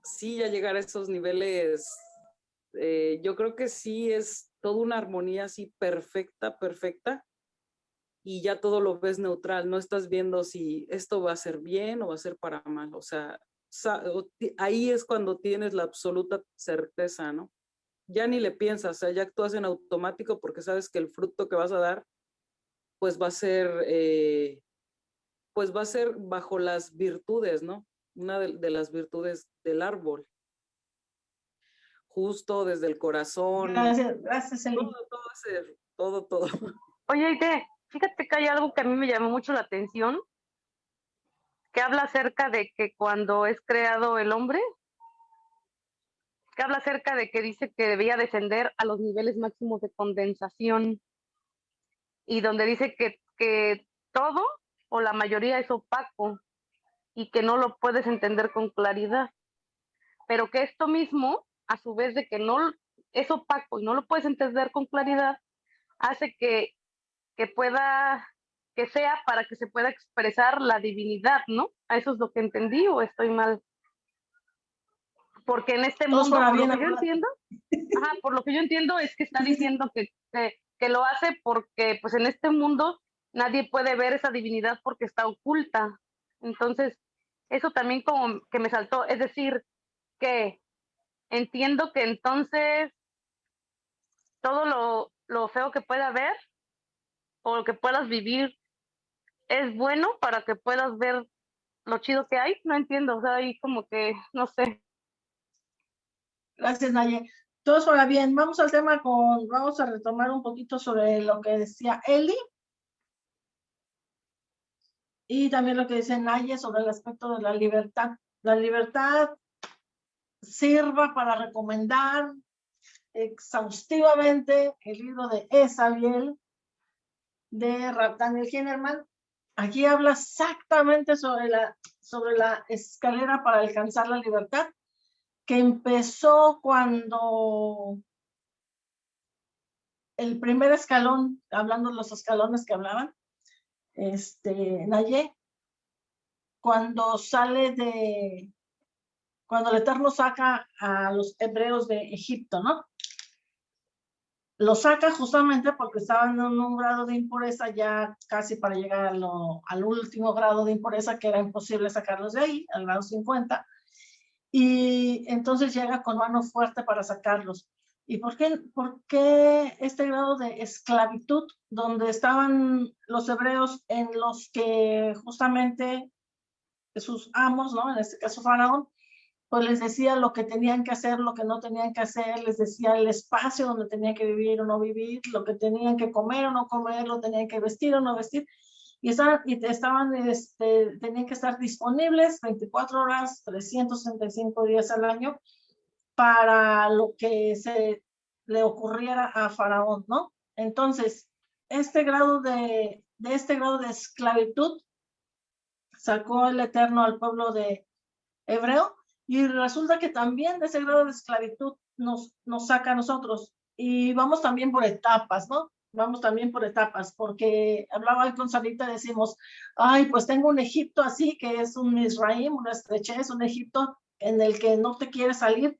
sí, ya llegar a esos niveles, eh, yo creo que sí es toda una armonía así perfecta, perfecta, y ya todo lo ves neutral, no estás viendo si esto va a ser bien o va a ser para mal, o sea, ahí es cuando tienes la absoluta certeza, ¿no? ya ni le piensas, o sea, ya actúas en automático porque sabes que el fruto que vas a dar, pues va a ser, eh, pues va a ser bajo las virtudes, ¿no? Una de, las virtudes del árbol. Justo desde el corazón. Gracias, gracias, Todo, todo, todo, todo. Oye, fíjate que hay algo que a mí me llamó mucho la atención, que habla acerca de que cuando es creado el hombre, que habla acerca de que dice que debía descender a los niveles máximos de condensación y donde dice que, que todo o la mayoría es opaco y que no lo puedes entender con claridad, pero que esto mismo, a su vez de que no es opaco y no lo puedes entender con claridad, hace que, que pueda, que sea para que se pueda expresar la divinidad, ¿no? ¿A eso es lo que entendí o estoy mal? porque en este mundo, por lo que yo entiendo, por lo que yo entiendo es que está diciendo que, que, lo hace porque pues en este mundo nadie puede ver esa divinidad porque está oculta. Entonces, eso también como que me saltó, es decir, que entiendo que entonces todo lo, lo feo que pueda haber o lo que puedas vivir es bueno para que puedas ver lo chido que hay, no entiendo, o sea, ahí como que, no sé. Gracias, Naye. Todos para bien. Vamos al tema con, vamos a retomar un poquito sobre lo que decía Eli. Y también lo que dice Naye sobre el aspecto de la libertad. La libertad sirva para recomendar exhaustivamente el libro de Esabiel de Daniel Hinnerman. Aquí habla exactamente sobre la, sobre la escalera para alcanzar la libertad que empezó cuando el primer escalón, hablando de los escalones que hablaban, este, Naye, cuando sale de, cuando el Eterno saca a los hebreos de Egipto, ¿no? Lo saca justamente porque estaban en un grado de impureza ya casi para llegar al último grado de impureza que era imposible sacarlos de ahí, al grado 50 y entonces llega con mano fuerte para sacarlos. ¿Y por qué, por qué este grado de esclavitud donde estaban los hebreos en los que justamente sus amos, ¿no? En este caso Faraón, pues les decía lo que tenían que hacer, lo que no tenían que hacer, les decía el espacio donde tenían que vivir o no vivir, lo que tenían que comer o no comer, lo tenían que vestir o no vestir y estaban, y estaban este, tenían que estar disponibles 24 horas, 365 días al año para lo que se le ocurriera a Faraón, ¿no? Entonces, este grado de, este grado de esclavitud sacó el Eterno al pueblo de Hebreo y resulta que también de ese grado de esclavitud nos, nos saca a nosotros y vamos también por etapas, ¿no? Vamos también por etapas, porque hablaba con Sarita, decimos, ay, pues tengo un Egipto así, que es un Israel, una estrechez, un Egipto en el que no te quieres salir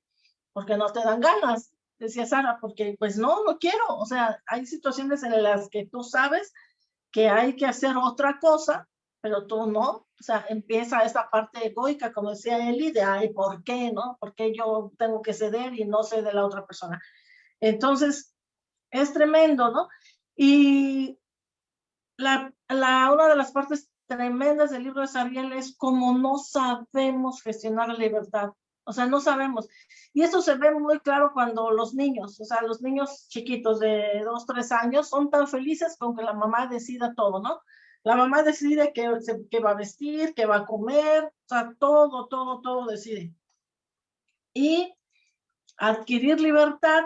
porque no te dan ganas, decía Sara, porque pues no, no quiero, o sea, hay situaciones en las que tú sabes que hay que hacer otra cosa, pero tú no, o sea, empieza esa parte egoica, como decía Eli, de, ay, ¿por qué, no? ¿Por qué yo tengo que ceder y no cede la otra persona? Entonces, es tremendo, ¿no? Y la, la, una de las partes tremendas del libro de Sabiel es como no sabemos gestionar la libertad. O sea, no sabemos. Y eso se ve muy claro cuando los niños, o sea, los niños chiquitos de dos, tres años son tan felices con que la mamá decida todo, ¿no? La mamá decide qué, qué va a vestir, qué va a comer, o sea, todo, todo, todo decide. Y adquirir libertad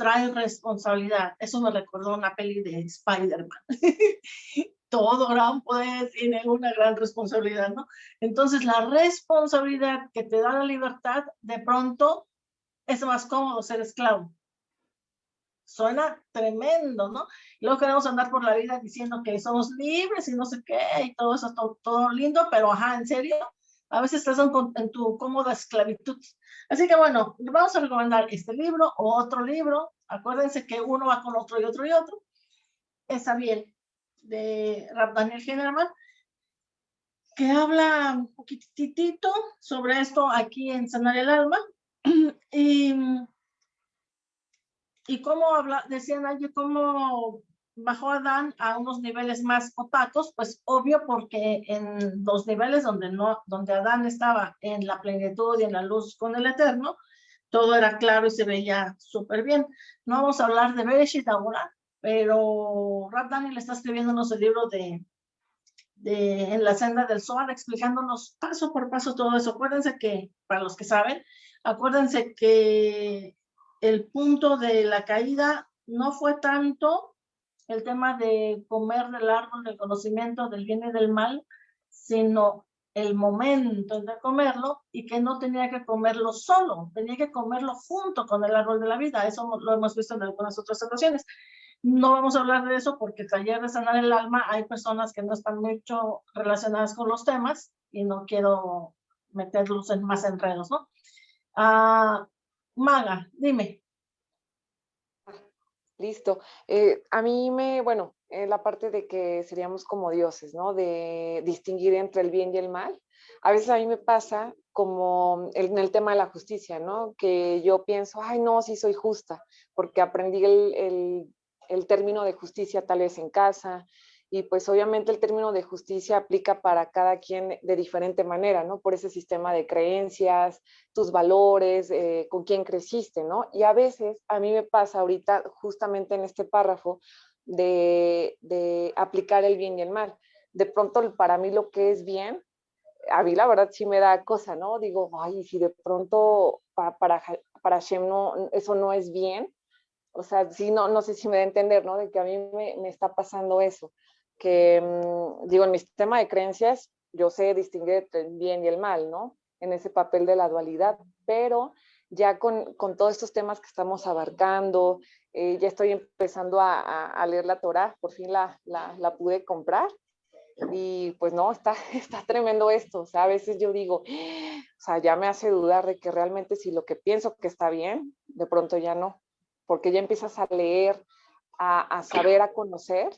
trae responsabilidad. Eso me recordó una peli de Spider-Man. Todo gran poder tiene una gran responsabilidad, ¿no? Entonces, la responsabilidad que te da la libertad, de pronto, es más cómodo ser esclavo. Suena tremendo, ¿no? Luego queremos andar por la vida diciendo que somos libres y no sé qué, y todo eso, todo, todo lindo, pero ajá, ¿en serio? A veces estás en, en tu cómoda esclavitud. Así que bueno, vamos a recomendar este libro o otro libro. Acuérdense que uno va con otro y otro y otro. Es Abiel, de Daniel Generman, que habla un poquitito sobre esto aquí en Sanar el Alma. y, y cómo habla, decían allí, cómo bajó Adán a unos niveles más opacos, pues obvio porque en los niveles donde, no, donde Adán estaba en la plenitud y en la luz con el Eterno, todo era claro y se veía súper bien. No vamos a hablar de Bereshit ahora, pero Rab Daniel está escribiéndonos el libro de, de En la senda del Zohar, explicándonos paso por paso todo eso. Acuérdense que, para los que saben, acuérdense que el punto de la caída no fue tanto el tema de comer del árbol del conocimiento del bien y del mal, sino el momento de comerlo y que no tenía que comerlo solo, tenía que comerlo junto con el árbol de la vida. Eso lo hemos visto en algunas otras ocasiones. No vamos a hablar de eso porque taller de sanar el alma hay personas que no están mucho relacionadas con los temas y no quiero meterlos en más enredos, ¿no? Ah, Maga, dime. Listo. Eh, a mí me, bueno, eh, la parte de que seríamos como dioses, ¿no? De distinguir entre el bien y el mal. A veces a mí me pasa como en el tema de la justicia, ¿no? Que yo pienso, ay, no, sí soy justa, porque aprendí el, término de justicia tal vez en casa, y pues obviamente el término de justicia aplica para cada quien de diferente manera, ¿no? Por ese sistema de creencias, tus valores, eh, con quién creciste, ¿no? Y a veces a mí me pasa ahorita justamente en este párrafo de, de aplicar el bien y el mal. De pronto para mí lo que es bien, a mí la verdad sí me da cosa, ¿no? Digo, ay, si de pronto para, para, para Shem no, eso no es bien, o sea, sí, no, no sé si me da a entender, ¿no? De que a mí me, me está pasando eso que, mm, digo, en mi sistema de creencias, yo sé distinguir el bien y el mal, ¿no? En ese papel de la dualidad, pero ya con, con todos estos temas que estamos abarcando, eh, ya estoy empezando a, a, leer la Torah, por fin la, la, la, pude comprar y pues no, está, está tremendo esto, o sea, a veces yo digo, o sea, ya me hace dudar de que realmente si lo que pienso que está bien, de pronto ya no, porque ya empiezas a leer, a, a saber, a conocer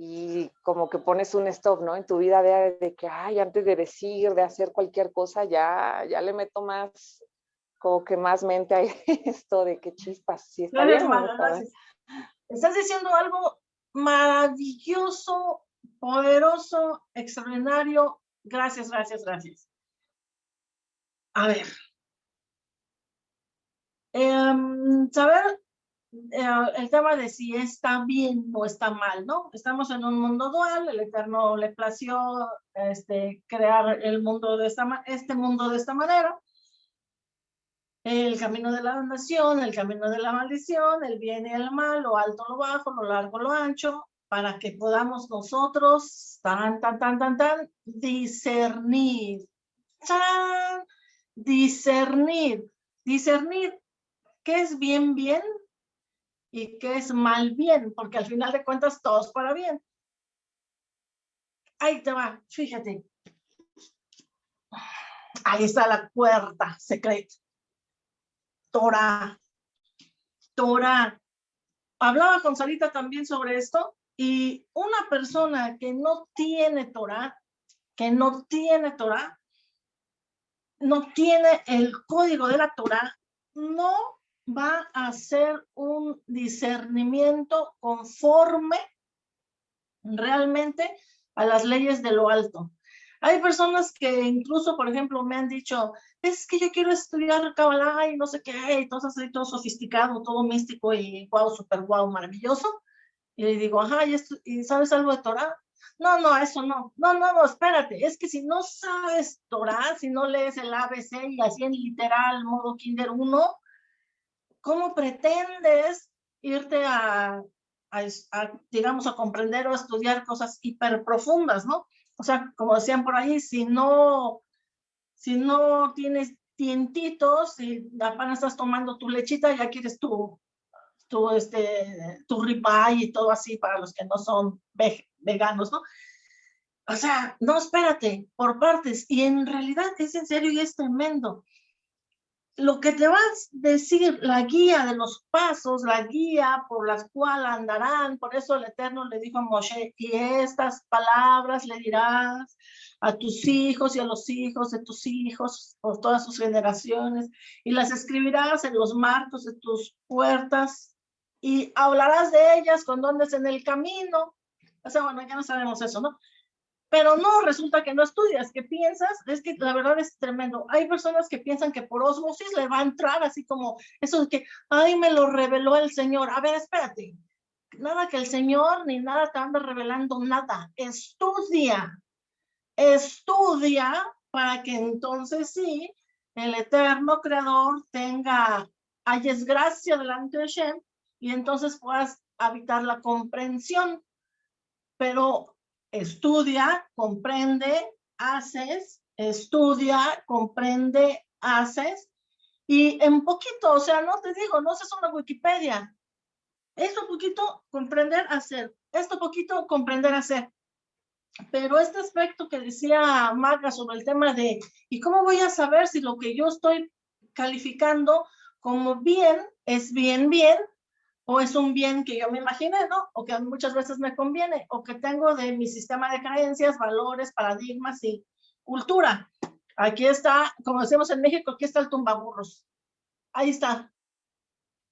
y como que pones un stop, ¿no? En tu vida de, de, que, ay, antes de decir, de hacer cualquier cosa, ya, ya le meto más, como que más mente a esto de que chispas, si está bien. Estás diciendo algo maravilloso, poderoso, extraordinario. Gracias, gracias, gracias. A ver. Eh, saber el tema de si está bien o está mal, ¿no? Estamos en un mundo dual, el Eterno le plació este, crear el mundo de esta, este mundo de esta manera. el camino de la nación, el camino de la maldición, el bien y el mal, lo alto, lo bajo, lo largo, lo ancho, para que podamos nosotros, tan, tan, tan, tan, tan, discernir. ¡Tan! Discernir. Discernir qué es bien, bien y qué es mal, bien, porque al final de cuentas todos para bien. Ahí te va, fíjate. Ahí está la puerta secreta. Torah. Torah. Hablaba con Sarita también sobre esto y una persona que no tiene Torah, que no tiene Torah, no tiene el código de la Torah, no va a hacer un discernimiento conforme realmente a las leyes de lo alto. Hay personas que incluso, por ejemplo, me han dicho, es que yo quiero estudiar Kabbalah y no sé qué, y todo así, todo sofisticado, todo místico y guau, súper guau, maravilloso. Y le digo, ajá, ¿y, sabes algo de Torah? No, no, eso no. No, no, no, espérate. Es que si no sabes Torah, si no lees el ABC y así en literal, modo Kinder 1, ¿cómo pretendes irte a, a, digamos, a comprender o a estudiar cosas hiper profundas, ¿no? O sea, como decían por ahí, si no, si no tienes tientitos y apenas estás tomando tu lechita, ya quieres tu, tu, este, tu ribeye y todo así para los que no son veganos, ¿no? O sea, no, espérate, por partes. Y en realidad es en serio y es tremendo lo que te vas a decir, la guía de los pasos, la guía por las cuales andarán, por eso el Eterno le dijo a Moshe, y estas palabras le dirás a tus hijos y a los hijos de tus hijos, por todas sus generaciones, y las escribirás en los marcos de tus puertas, y hablarás de ellas cuando andes en el camino. O sea, bueno, ya no sabemos eso, ¿no? Pero no, resulta que no estudias, que piensas, es que la verdad es tremendo. Hay personas que piensan que por osmosis le va a entrar así como eso de que, ay, me lo reveló el Señor. A ver, espérate, nada que el Señor ni nada te anda revelando nada. Estudia, estudia para que entonces sí, el eterno creador tenga, hayas gracia delante de Shem y entonces puedas habitar la comprensión. Pero estudia, comprende, haces, estudia, comprende, haces, y en poquito, o sea, no te digo, no es una Wikipedia, esto poquito comprender, hacer, esto poquito comprender, hacer. Pero este aspecto que decía Maga sobre el tema de, ¿y cómo voy a saber si lo que yo estoy calificando como bien es bien, bien, o es un bien que yo me imaginé, ¿no? O que muchas veces me conviene, o que tengo de mi sistema de creencias, valores, paradigmas y cultura. Aquí está, como decimos en México, aquí está el tumbaburros. Ahí está.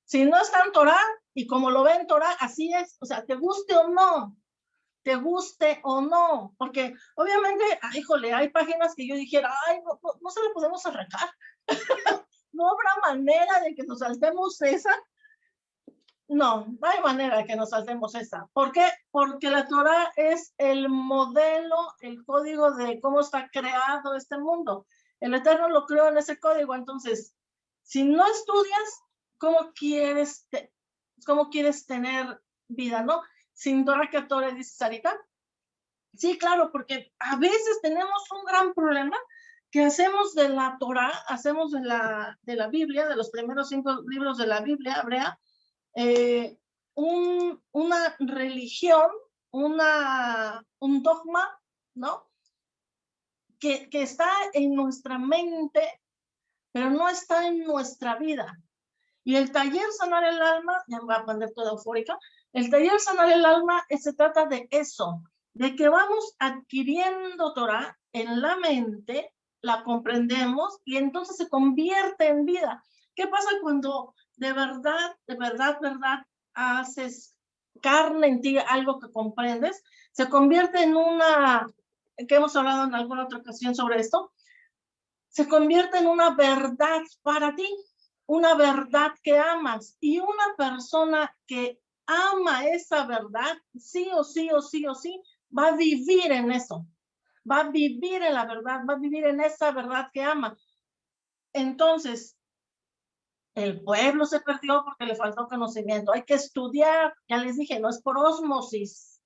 Si no está en Torah, y como lo ven en Torah, así es. O sea, te guste o no, te guste o no. Porque obviamente, ay, híjole, hay páginas que yo dijera, ay, no, no, no se le podemos arrancar. no habrá manera de que nos saltemos esa no, no hay manera que nos saltemos esa. ¿Por qué? Porque la Torah es el modelo, el código de cómo está creado este mundo. El Eterno lo creó en ese código. Entonces, si no estudias, ¿cómo quieres, cómo quieres tener vida, no? Sin Torah que Torah, dice Sarita. Sí, claro, porque a veces tenemos un gran problema que hacemos de la Torah, hacemos de la, de la Biblia, de los primeros cinco libros de la Biblia hebrea, eh, un, una religión, una, un dogma, ¿no? Que, que está en nuestra mente, pero no está en nuestra vida. Y el taller Sanar el Alma, ya me voy a poner toda eufórica, el taller Sanar el Alma se trata de eso, de que vamos adquiriendo Torah en la mente, la comprendemos y entonces se convierte en vida. ¿Qué pasa cuando de verdad, de verdad, verdad, haces carne en ti, algo que comprendes, se convierte en una, que hemos hablado en alguna otra ocasión sobre esto, se convierte en una verdad para ti, una verdad que amas. Y una persona que ama esa verdad, sí o sí o sí o sí, va a vivir en eso, va a vivir en la verdad, va a vivir en esa verdad que ama. Entonces, El pueblo se perdió porque le faltó conocimiento. Hay que estudiar, ya les dije, no es por osmosis,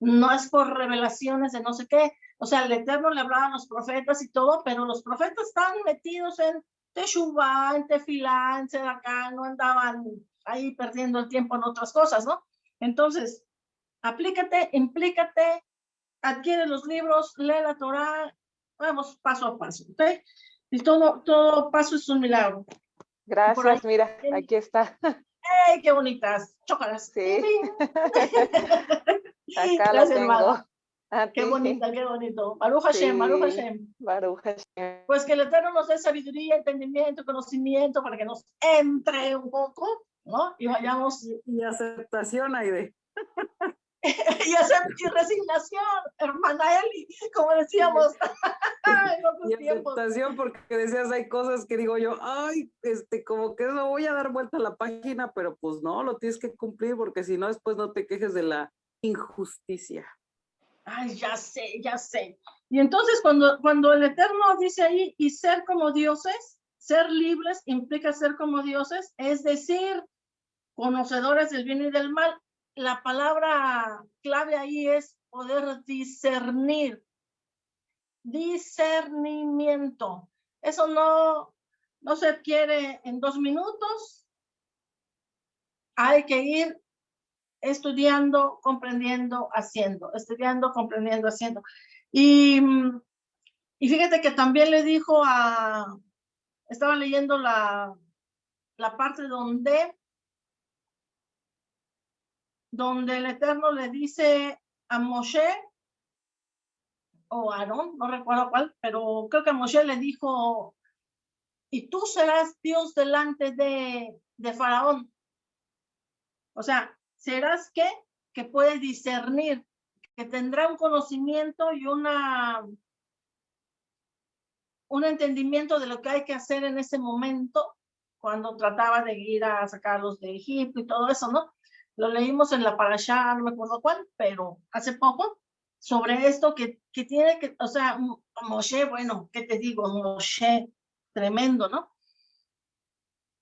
no es por revelaciones de no sé qué. O sea, el Eterno le hablaba los profetas y todo, pero los profetas estaban metidos en Teshuvah, en Tefilá, en Sedacá, no andaban ahí perdiendo el tiempo en otras cosas, ¿no? Entonces, aplícate, implícate, adquiere los libros, lee la Torah, vamos paso a paso, ¿ok? Y todo, todo paso es un milagro. Gracias, mira, aquí está. ¡Ey, qué bonitas! Chócalas. Sí. Acá la tengo. qué bonita, qué bonito. Baruch Hashem, Baruch Hashem. Baruch Hashem. Pues que el Eterno nos dé sabiduría, entendimiento, conocimiento para que nos entre un poco, ¿no? Y vayamos. Y, aceptación, Aide. y, aceptación y resignación, hermana Eli, como decíamos. y aceptación porque decías, hay cosas que digo yo, ay, este, como que no voy a dar vuelta a la página, pero pues no, lo tienes que cumplir porque si no, después no te quejes de la injusticia. Ay, ya sé, ya sé. Y entonces cuando, cuando el Eterno dice ahí, y ser como dioses, ser libres implica ser como dioses, es decir, conocedores del bien y del mal. La palabra clave ahí es poder discernir. Discernimiento. Eso no, no se adquiere en dos minutos. Hay que ir estudiando, comprendiendo, haciendo, estudiando, comprendiendo, haciendo. Y, y fíjate que también le dijo a, estaba leyendo la, la parte donde, donde el Eterno le dice a Moshe, o Aarón, no recuerdo cuál, pero creo que Moshe le dijo, y tú serás Dios delante de, de Faraón. O sea, serás que, que puede discernir, que tendrá un conocimiento y una, un entendimiento de lo que hay que hacer en ese momento, cuando trataba de ir a sacarlos de Egipto y todo eso, ¿no? Lo leímos en la parasha, no me acuerdo cuál, pero hace poco, sobre esto que, que tiene que, o sea, Moshe, bueno, ¿qué te digo? Moshe, tremendo, ¿no?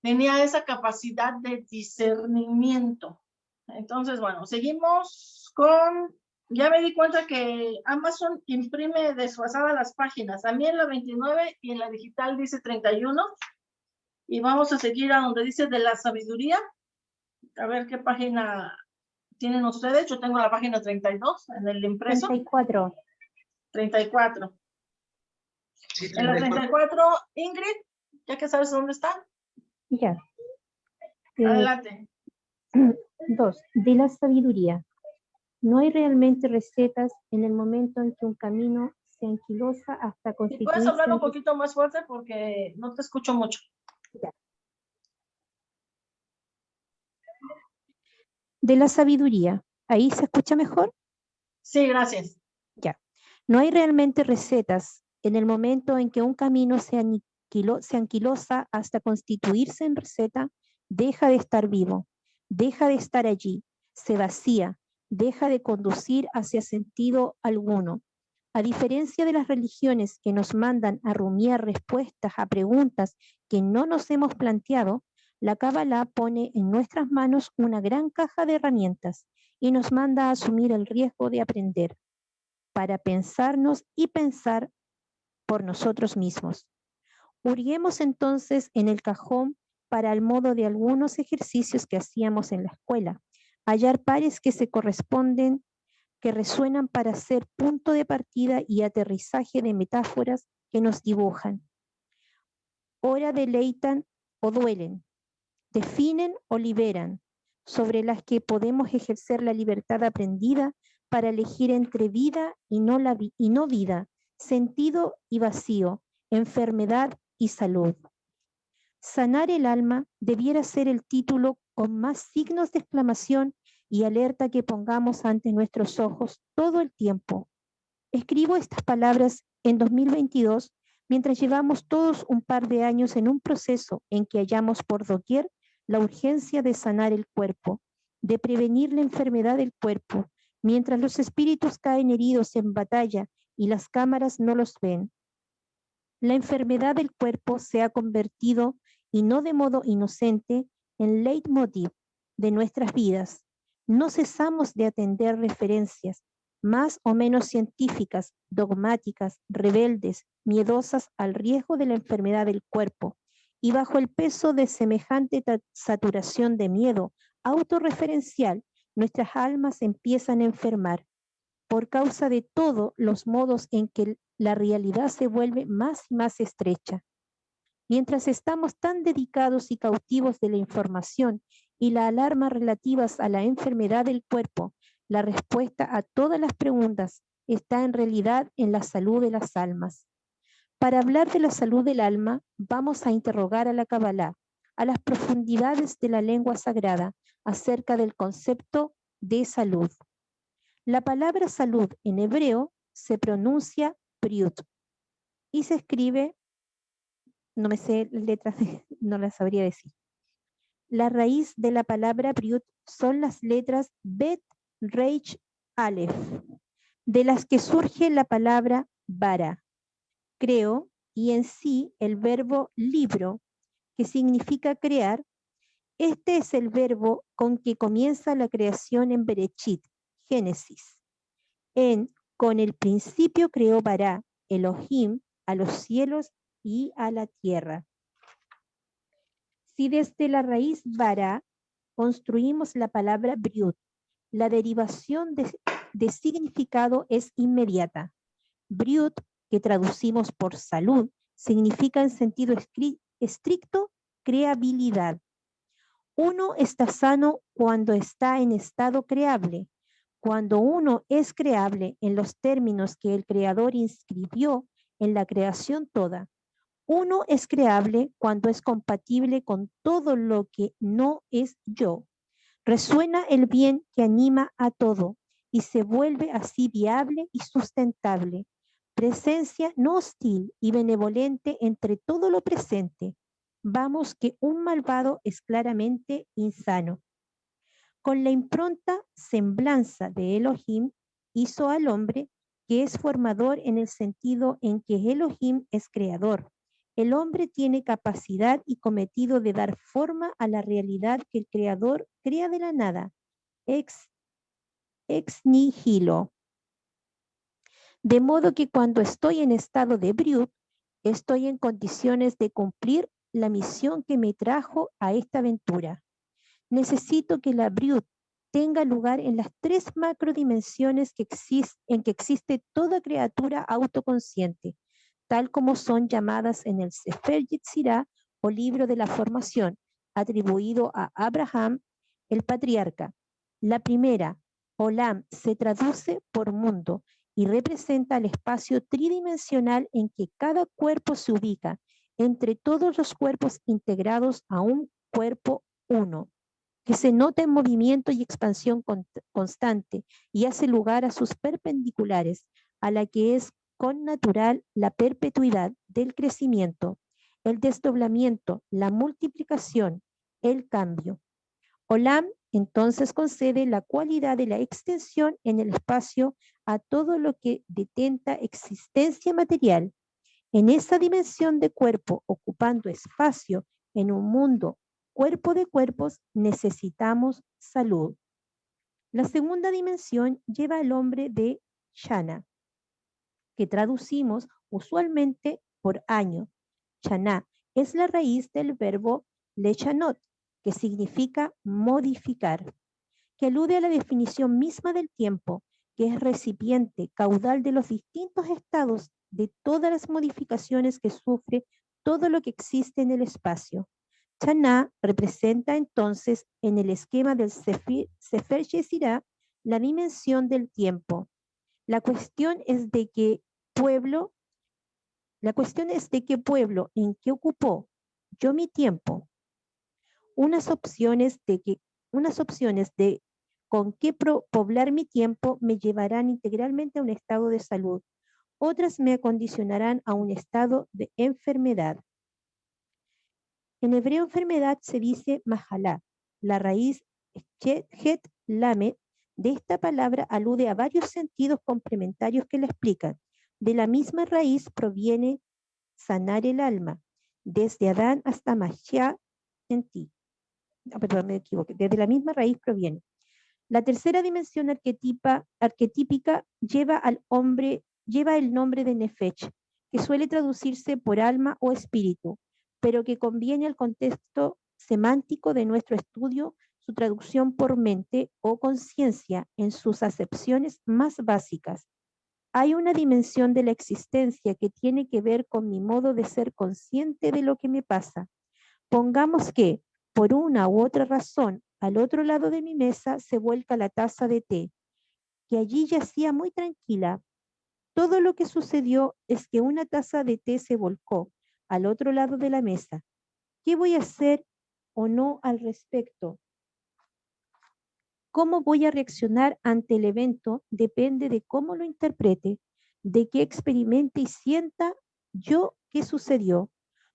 Tenía esa capacidad de discernimiento. Entonces, bueno, seguimos con, ya me di cuenta que Amazon imprime desfasadas las páginas, a mí en la 29 y en la digital dice 31, y vamos a seguir a donde dice de la sabiduría, a ver qué página tienen ustedes, yo tengo la página 32 en el impreso. 34. 34. En la 34, Ingrid, ya que sabes dónde está. Ya. Adelante. Dos, de la sabiduría. No hay realmente recetas en el momento en que un camino se anquilosa hasta constituirse... ¿Puedes hablar un poquito más fuerte porque no te escucho mucho? De la sabiduría. ¿Ahí se escucha mejor? Sí, gracias. Ya. No hay realmente recetas en el momento en que un camino se, se anquilosa hasta constituirse en receta, deja de estar vivo deja de estar allí, se vacía, deja de conducir hacia sentido alguno. A diferencia de las religiones que nos mandan a rumiar respuestas a preguntas que no nos hemos planteado, la Kabbalah pone en nuestras manos una gran caja de herramientas y nos manda a asumir el riesgo de aprender para pensarnos y pensar por nosotros mismos. Hurguemos entonces en el cajón para el modo de algunos ejercicios que hacíamos en la escuela. Hallar pares que se corresponden, que resuenan para ser punto de partida y aterrizaje de metáforas que nos dibujan. Ora deleitan o duelen, definen o liberan, sobre las que podemos ejercer la libertad aprendida para elegir entre vida y no, la y no vida, sentido y vacío, enfermedad y salud. Sanar el alma debiera ser el título con más signos de exclamación y alerta que pongamos ante nuestros ojos todo el tiempo. Escribo estas palabras en 2022 mientras llevamos todos un par de años en un proceso en que hallamos por doquier la urgencia de sanar el cuerpo, de prevenir la enfermedad del cuerpo, mientras los espíritus caen heridos en batalla y las cámaras no los ven. La enfermedad del cuerpo se ha convertido y no de modo inocente, en leitmotiv de nuestras vidas. No cesamos de atender referencias más o menos científicas, dogmáticas, rebeldes, miedosas al riesgo de la enfermedad del cuerpo, y bajo el peso de semejante saturación de miedo autorreferencial, nuestras almas empiezan a enfermar por causa de todos los modos en que la realidad se vuelve más y más estrecha. Mientras estamos tan dedicados y cautivos de la información y la alarma relativas a la enfermedad del cuerpo, la respuesta a todas las preguntas está en realidad en la salud de las almas. Para hablar de la salud del alma, vamos a interrogar a la Kabbalah, a las profundidades de la lengua sagrada, acerca del concepto de salud. La palabra salud en hebreo se pronuncia priut y se escribe, no me sé las letras, no las sabría decir. La raíz de la palabra priut son las letras bet, reich, aleph, de las que surge la palabra bara, creo, y en sí el verbo libro, que significa crear, este es el verbo con que comienza la creación en Berechit, Génesis. En con el principio creó Bará, Elohim, a los cielos y a la tierra. Si desde la raíz Bará construimos la palabra Briut, la derivación de, de significado es inmediata. Briut, que traducimos por salud, significa en sentido estricto creabilidad. Uno está sano cuando está en estado creable. Cuando uno es creable en los términos que el creador inscribió en la creación toda. Uno es creable cuando es compatible con todo lo que no es yo. Resuena el bien que anima a todo y se vuelve así viable y sustentable. Presencia no hostil y benevolente entre todo lo presente vamos que un malvado es claramente insano. Con la impronta semblanza de Elohim hizo al hombre que es formador en el sentido en que Elohim es creador. El hombre tiene capacidad y cometido de dar forma a la realidad que el creador crea de la nada, ex, ex nihilo. De modo que cuando estoy en estado de briut, estoy en condiciones de cumplir la misión que me trajo a esta aventura. Necesito que la Briut tenga lugar en las tres macrodimensiones que en que existe toda criatura autoconsciente, tal como son llamadas en el Sefer Yetzirah o libro de la formación, atribuido a Abraham, el patriarca. La primera, Olam, se traduce por mundo y representa el espacio tridimensional en que cada cuerpo se ubica entre todos los cuerpos integrados a un cuerpo uno, que se nota en movimiento y expansión constante y hace lugar a sus perpendiculares, a la que es con natural la perpetuidad del crecimiento, el desdoblamiento, la multiplicación, el cambio. Olam entonces concede la cualidad de la extensión en el espacio a todo lo que detenta existencia material en esa dimensión de cuerpo, ocupando espacio en un mundo cuerpo de cuerpos, necesitamos salud. La segunda dimensión lleva al hombre de Shana, que traducimos usualmente por año. Shana es la raíz del verbo lechanot, que significa modificar, que alude a la definición misma del tiempo, que es recipiente caudal de los distintos estados de todas las modificaciones que sufre todo lo que existe en el espacio. Chana representa entonces en el esquema del Sefer Yesirá la dimensión del tiempo. La cuestión es de qué pueblo, la cuestión es de qué pueblo, en qué ocupó yo mi tiempo. Unas opciones de que, unas opciones de con qué poblar mi tiempo me llevarán integralmente a un estado de salud otras me acondicionarán a un estado de enfermedad. En hebreo enfermedad se dice mahalá. La raíz het lamet de esta palabra alude a varios sentidos complementarios que la explican. De la misma raíz proviene sanar el alma. desde Adán hasta Mashiach en ti. Ah, perdón. Desde la misma raíz proviene. La tercera dimensión arquetípica lleva al hombre, lleva el nombre de Nefech, que suele traducirse por alma o espíritu, pero que conviene al contexto semántico de nuestro estudio su traducción por mente o conciencia en sus acepciones más básicas. Hay una dimensión de la existencia que tiene que ver con mi modo de ser consciente de lo que me pasa. Pongamos que, por una u otra razón, al otro lado de mi mesa se vuelca la taza de té, que allí yacía muy tranquila. Todo lo que sucedió es que una taza de té se volcó al otro lado de la mesa. ¿Qué voy a hacer o no al respecto? Cómo voy a reaccionar ante el evento depende de cómo lo interprete, de qué experimente y sienta yo qué sucedió,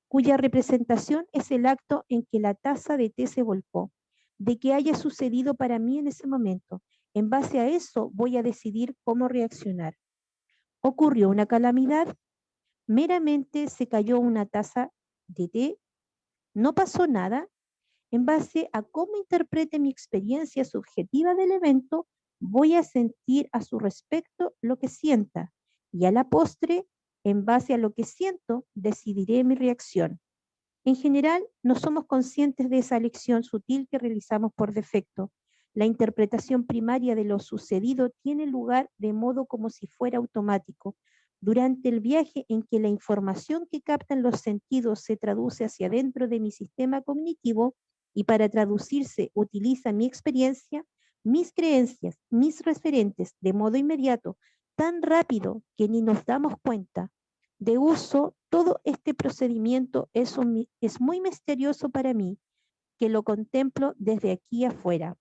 cuya representación es el acto en que la taza de té se volcó, de qué haya sucedido para mí en ese momento. En base a eso voy a decidir cómo reaccionar. Ocurrió una calamidad, meramente se cayó una taza de té, no pasó nada, en base a cómo interprete mi experiencia subjetiva del evento, voy a sentir a su respecto lo que sienta y a la postre, en base a lo que siento, decidiré mi reacción. En general, no somos conscientes de esa elección sutil que realizamos por defecto. La interpretación primaria de lo sucedido tiene lugar de modo como si fuera automático. Durante el viaje en que la información que captan los sentidos se traduce hacia dentro de mi sistema cognitivo, y para traducirse utiliza mi experiencia, mis creencias, mis referentes de modo inmediato, tan rápido que ni nos damos cuenta. De uso, todo este procedimiento es, es muy misterioso para mí, que lo contemplo desde aquí afuera.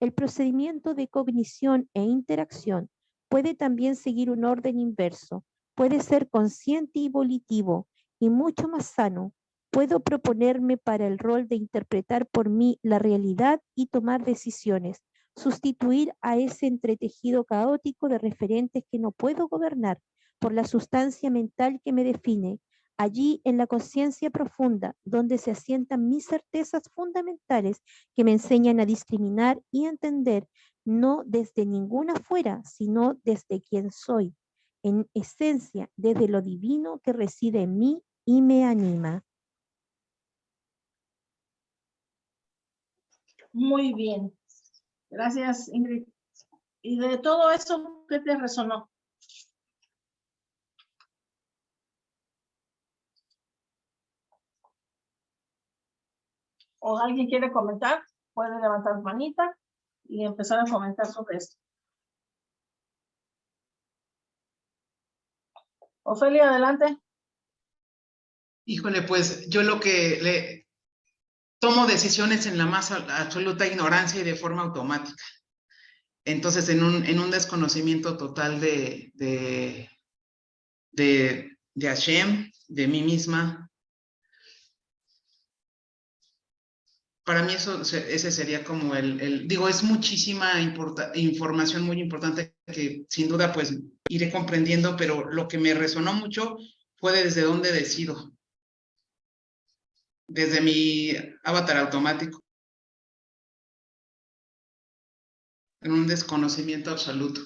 El procedimiento de cognición e interacción puede también seguir un orden inverso, puede ser consciente y volitivo y mucho más sano, Puedo proponerme para el rol de interpretar por mí la realidad y tomar decisiones, sustituir a ese entretejido caótico de referentes que no puedo gobernar por la sustancia mental que me define, allí en la conciencia profunda, donde se asientan mis certezas fundamentales que me enseñan a discriminar y entender, no desde ninguna fuera, sino desde quien soy, en esencia, desde lo divino que reside en mí y me anima. Muy bien. Gracias, Ingrid. ¿Y de todo eso qué te resonó? ¿O alguien quiere comentar? Puede levantar manita y empezar a comentar sobre esto. Ofelia, adelante. Híjole, pues yo lo que le, tomo decisiones en la más absoluta ignorancia y de forma automática. Entonces, en un, en un desconocimiento total de, de, de, de Hashem, de mí misma. Para mí eso, ese sería como el, el digo, es muchísima información muy importante que sin duda pues iré comprendiendo, pero lo que me resonó mucho fue desde dónde decido desde mi avatar automático. En un desconocimiento absoluto.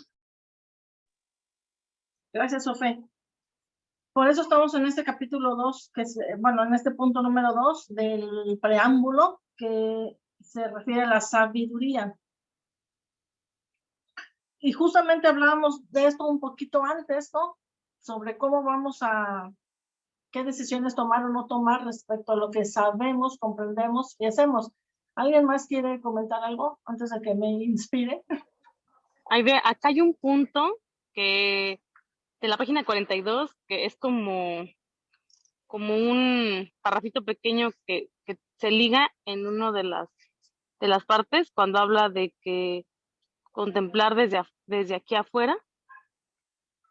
Gracias, Sofé. Por eso estamos en este capítulo 2, que es, bueno, en este punto número 2 del preámbulo que se refiere a la sabiduría. Y justamente hablábamos de esto un poquito antes, ¿no? Sobre cómo vamos a qué decisiones tomar o no tomar respecto a lo que sabemos, comprendemos y hacemos. ¿Alguien más quiere comentar algo antes de que me inspire? acá hay un punto que de la página 42 que es como, como un parrafito pequeño que, que se liga en una de las, de las partes cuando habla de que contemplar desde, desde aquí afuera,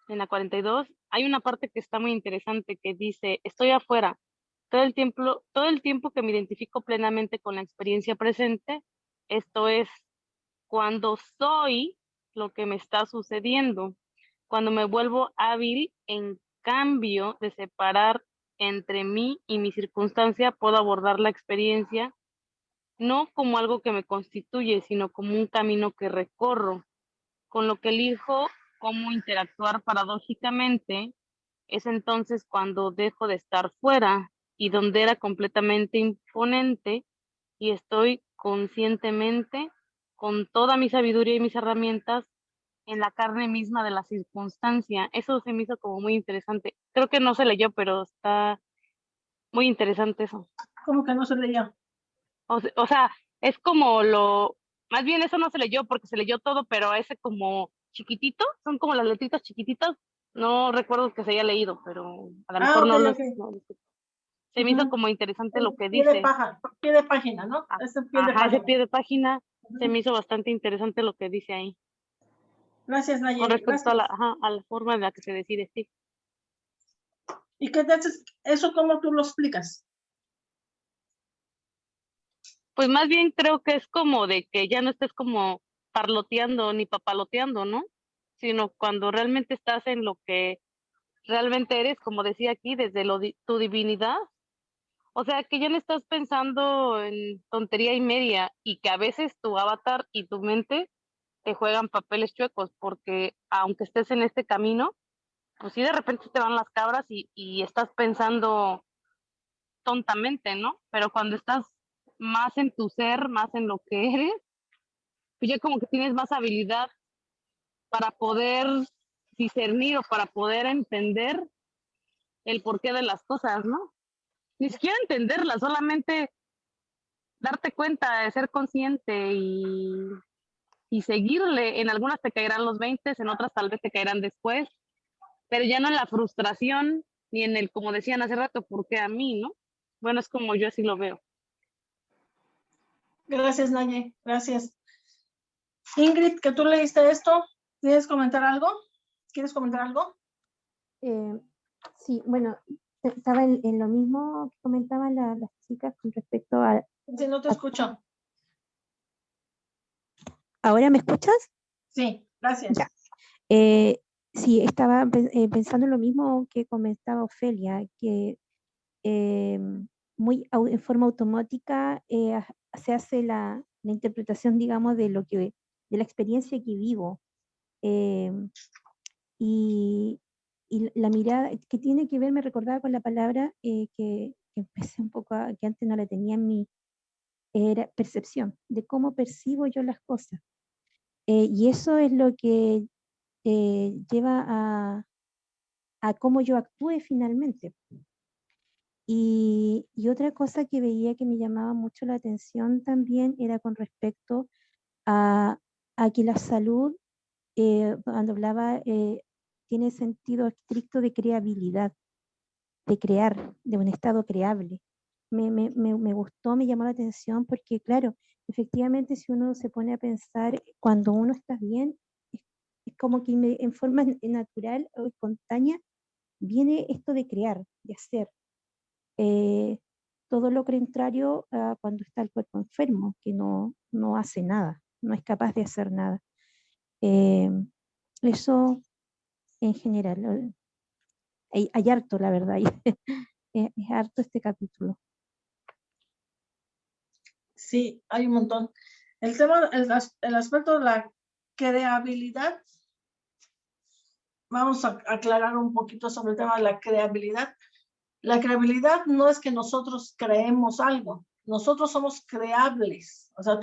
en la 42, hay una parte que está muy interesante que dice, estoy afuera. Todo el tiempo, todo el tiempo que me identifico plenamente con la experiencia presente, esto es cuando soy lo que me está sucediendo, cuando me vuelvo hábil en cambio de separar entre mí y mi circunstancia puedo abordar la experiencia no como algo que me constituye, sino como un camino que recorro, con lo que elijo cómo interactuar paradójicamente, es entonces cuando dejo de estar fuera y donde era completamente imponente y estoy conscientemente con toda mi sabiduría y mis herramientas en la carne misma de la circunstancia. Eso se me hizo como muy interesante. Creo que no se leyó, pero está muy interesante eso. ¿Cómo que no se leyó? O, o sea, es como lo, más bien eso no se leyó porque se leyó todo, pero ese como chiquitito, son como las letritas chiquititas, no recuerdo que se haya leído, pero a lo Ah, mejor no, lo- ok. no- Se me hizo Ujú. como interesante lo que Pie de, dice. paja, pie de página, ¿no? Ah, Ese pie de Ajá, ese página. pie de página se Ujú. me hizo bastante interesante lo que dice ahí. Gracias, Con Nayeli. respecto a la, Gracias. ajá, a la forma en la que se decide, sí. ¿Y qué te haces? ¿Eso cómo tú lo explicas? Pues más bien creo que es como de que ya no estés como parloteando ni papaloteando, ¿no? Sino cuando realmente estás en lo que realmente eres, como decía aquí, desde lo di- tu divinidad. O sea, que ya no estás pensando en tontería y media y que a veces tu avatar y tu mente te juegan papeles chuecos, porque aunque estés en este camino, pues sí de repente te van las cabras y, estás pensando tontamente, ¿no? Pero cuando estás más en tu ser, más en lo que eres, pues ya como que tienes más habilidad para poder discernir o para poder entender el porqué de las cosas, ¿no? Ni siquiera entenderlas, solamente darte cuenta, de ser consciente y, y seguirle. En algunas te caerán los 20, en otras tal vez te caerán después, pero ya no en la frustración ni en el, como decían hace rato, ¿por qué a mí, no? Bueno, es como yo así lo veo. Gracias, Naye. Gracias. Ingrid, que tú leíste esto, ¿quieres comentar algo? ¿Quieres comentar algo? Eh, sí, bueno, estaba en, en lo mismo que comentaban la- las chicas con respecto a... Si no te escucho. ¿Ahora me escuchas? Sí, gracias. Ya. Eh, sí, estaba eh, pensando en lo mismo que comentaba Ofelia, que eh, muy en forma automática eh, se hace la, la interpretación, digamos, de lo que, de la experiencia que vivo. eh, y, y la mirada que tiene que ver, me recordaba con la palabra eh, que, que empecé un poco, a- que antes no la tenía en mi, era percepción, de cómo percibo yo las cosas. Eh, y eso es lo que eh, lleva a, cómo yo actúe finalmente. Y, otra cosa que veía que me llamaba mucho la atención también era con respecto a, a que la salud, eh, cuando hablaba, tiene sentido estricto de creabilidad, de crear, de un estado creable. Me, me, me, me gustó, me llamó la atención porque, claro, efectivamente si uno se pone a pensar, cuando uno está bien, es, como que inme- en forma natural o espontánea viene esto de crear, de hacer. Eh, todo lo contrario a cuando está el cuerpo enfermo, que no, no hace nada, no es capaz de hacer nada. Eh, eso en general. eh, Hay, harto, la verdad, es harto este capítulo. Sí, hay un montón. El tema, el, el aspecto de la creabilidad, vamos a aclarar un poquito sobre el tema de la creabilidad. La creabilidad no es que nosotros creemos algo, nosotros somos creables. O sea,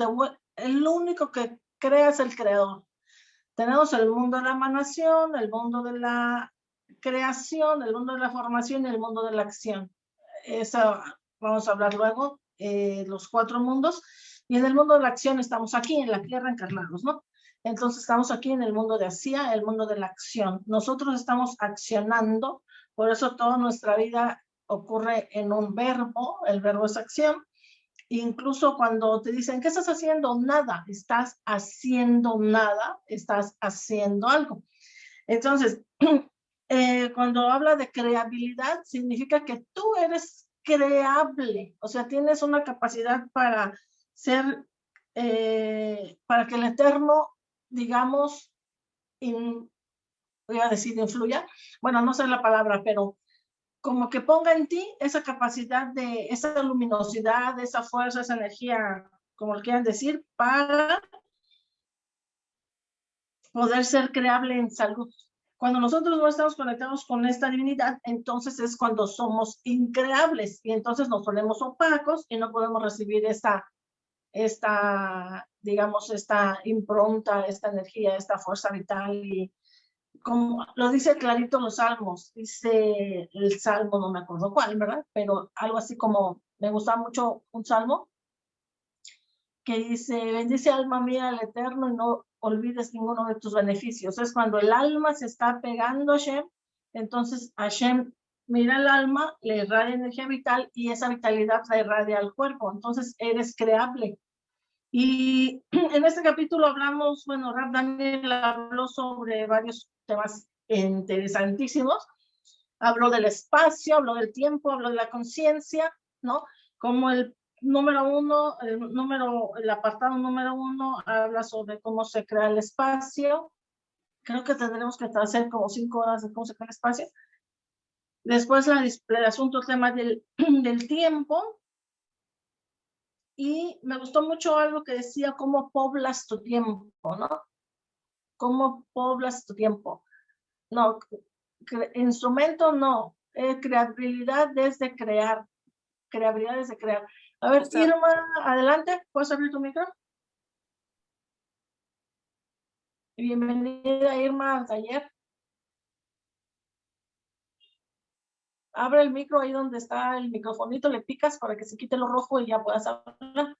el único que crea es el creador. Tenemos el mundo de la emanación, el mundo de la creación, el mundo de la formación y el mundo de la acción. Eso vamos a hablar luego, eh, los cuatro mundos. Y en el mundo de la acción estamos aquí, en la tierra encarnados, ¿no? Entonces estamos aquí en el mundo de Asia, el mundo de la acción. Nosotros estamos accionando, por eso toda nuestra vida ocurre en un verbo, el verbo es acción. Incluso cuando te dicen, ¿qué estás haciendo? Nada, estás haciendo nada, estás haciendo algo. Entonces, eh, cuando habla de creabilidad, significa que tú eres creable, o sea, tienes una capacidad para ser, eh, para que el eterno, digamos, in- voy a decir influya, bueno, no sé la palabra, pero como que ponga en ti esa capacidad de, esa luminosidad, esa fuerza, esa energía, como lo quieran decir, para poder ser creable en salud. Cuando nosotros no estamos conectados con esta divinidad, entonces es cuando somos increables y entonces nos ponemos opacos y no podemos recibir esta, esta, digamos, esta impronta, esta energía, esta fuerza vital y como lo dice clarito los salmos, dice el salmo, no me acuerdo cuál, ¿verdad? Pero algo así como, me gusta mucho un salmo que dice, bendice alma mía al eterno y no olvides ninguno de tus beneficios. Es cuando el alma se está pegando a Hashem, entonces Hashem mira el alma, le irradia energía vital y esa vitalidad la irradia al cuerpo. Entonces eres creable. Y en este capítulo hablamos, bueno, Rab Daniel habló sobre varios temas interesantísimos. Habló del espacio, habló del tiempo, habló de la conciencia, ¿no? Como el número uno, el número, el apartado número uno habla sobre cómo se crea el espacio. Creo que tendremos que hacer como cinco horas de cómo se crea el espacio. Después el asunto, tema del, del tiempo. Y me gustó mucho algo que decía, cómo poblas tu tiempo, ¿no? ¿Cómo poblas tu tiempo? No, instrumento no, eh, creatividad desde crear, creatividad desde crear. A ver, Irma, adelante, ¿puedes abrir tu micro? Bienvenida Irma al taller. Abre el micro ahí donde está el microfonito, le picas para que se quite lo rojo y ya puedas hablar.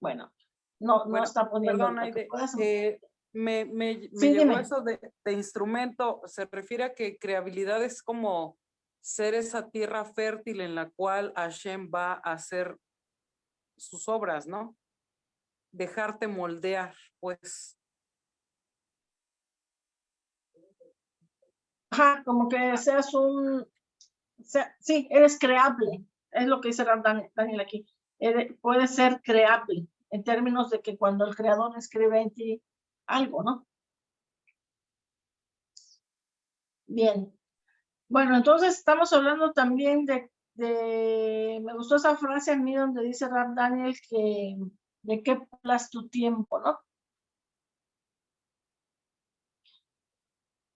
Bueno, no, no está poniendo. Perdón, eh, me, me, me eso de, de, instrumento, se refiere a que creabilidad es como ser esa tierra fértil en la cual Hashem va a hacer sus obras, ¿no? Dejarte moldear, pues. Ajá, como que seas un, sí, eres creable, es lo que dice Daniel aquí, puede ser creable en términos de que cuando el creador escribe en ti algo, ¿no? Bien. Bueno, entonces estamos hablando también de, me gustó esa frase a mí donde dice Rap Daniel que de qué plas tu tiempo, ¿no?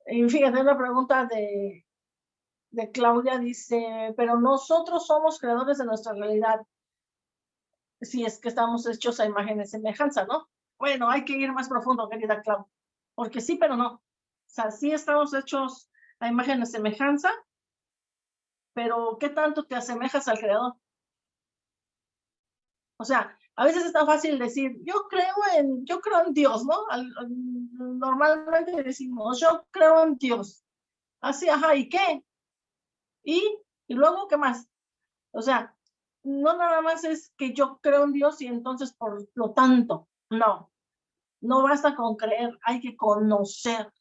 Y fíjate, una pregunta de, de Claudia dice, pero nosotros somos creadores de nuestra realidad si es que estamos hechos a imagen y semejanza, ¿no? Bueno, hay que ir más profundo, querida Clau, porque sí, pero no. O sea, sí estamos hechos a imagen y semejanza, pero ¿qué tanto te asemejas al creador? O sea, a veces es tan fácil decir, yo creo en, yo creo en Dios, ¿no? normalmente decimos, yo creo en Dios. Así, ajá, ¿y qué? ¿Y? ¿Y luego qué más? O sea, no nada más es que yo creo en Dios y entonces por lo tanto, no, no basta con creer, hay que conocer.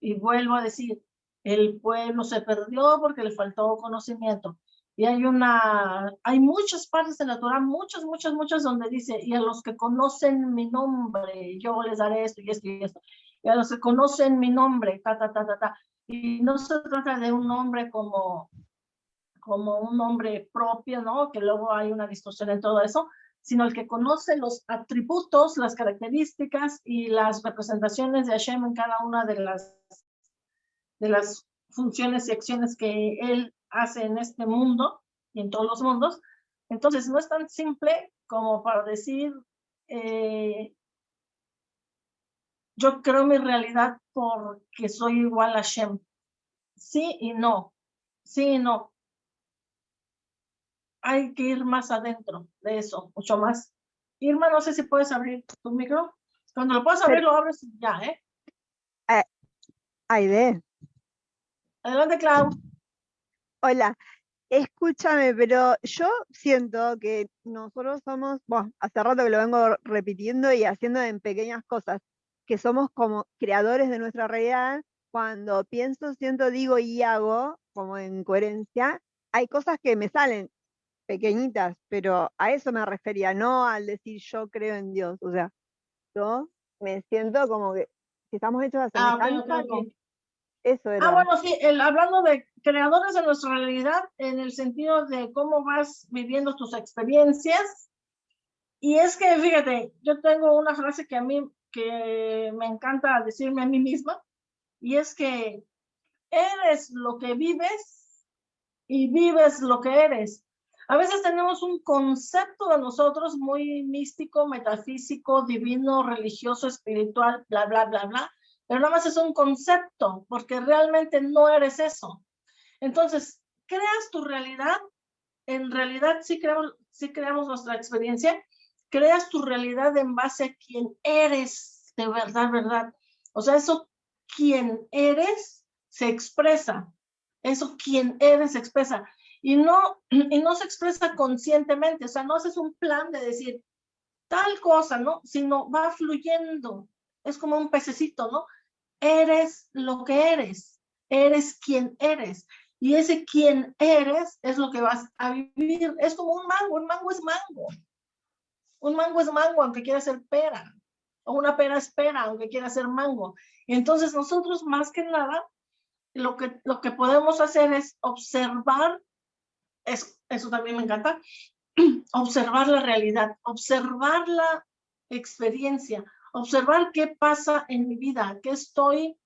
Y vuelvo a decir, el pueblo se perdió porque le faltó conocimiento. Y hay una, hay muchas partes de la Torah, muchas, muchas, muchas donde dice, y a los que conocen mi nombre, yo les daré esto y esto y esto. Y a los que conocen mi nombre, ta, ta, ta, ta, ta. Y no se trata de un nombre como como un nombre propio, ¿no? Que luego hay una distorsión en todo eso, sino el que conoce los atributos, las características y las representaciones de Hashem en cada una de las, de las funciones y acciones que él hace en este mundo y en todos los mundos. Entonces, no es tan simple como para decir, eh, yo creo mi realidad porque soy igual a Hashem. Sí y no. Sí y no hay que ir más adentro de eso, mucho más. Irma, no sé si puedes abrir tu micro. Cuando lo puedas abrir, lo abres ya, ¿eh? eh Aide. Adelante, Clau. Hola, escúchame, pero yo siento que nosotros somos, bueno, hace rato que lo vengo repitiendo y haciendo en pequeñas cosas, que somos como creadores de nuestra realidad. Cuando pienso, siento, digo y hago, como en coherencia, hay cosas que me salen pequeñitas, pero a eso me refería, no al decir yo creo en Dios. O sea, yo me siento como que si estamos hechos a Ah, ok, semejanza, ok, ok. que- eso era. Ah, bueno, sí, el- hablando de creadores de nuestra realidad, en el sentido de cómo vas viviendo tus experiencias. Y es que, fíjate, yo tengo una frase que a mí, que me encanta decirme a mí misma, y es que eres lo que vives y vives lo que eres. A veces tenemos un concepto de nosotros muy místico, metafísico, divino, religioso, espiritual, bla, bla, bla, bla, pero nada más es un concepto, porque realmente no eres eso. Entonces, creas tu realidad, en realidad sí creamos, sí creamos nuestra experiencia, creas tu realidad en base a quién eres de verdad, verdad. O sea, eso quien eres se expresa, eso quien eres se expresa. Y no, y no se expresa conscientemente, o sea, no haces un plan de decir tal cosa, ¿no? Sino va fluyendo, es como un pececito, ¿no? Eres lo que eres, eres quien eres. Y ese quien eres es lo que vas a vivir. Es como un mango, un mango es mango. Un mango es mango, aunque quiera ser pera. O una pera es pera, aunque quiera ser mango. Entonces nosotros más que nada, lo que, lo que podemos hacer es observar, es, eso también me encanta, observar la realidad, observar la experiencia, observar qué pasa en mi vida, qué estoy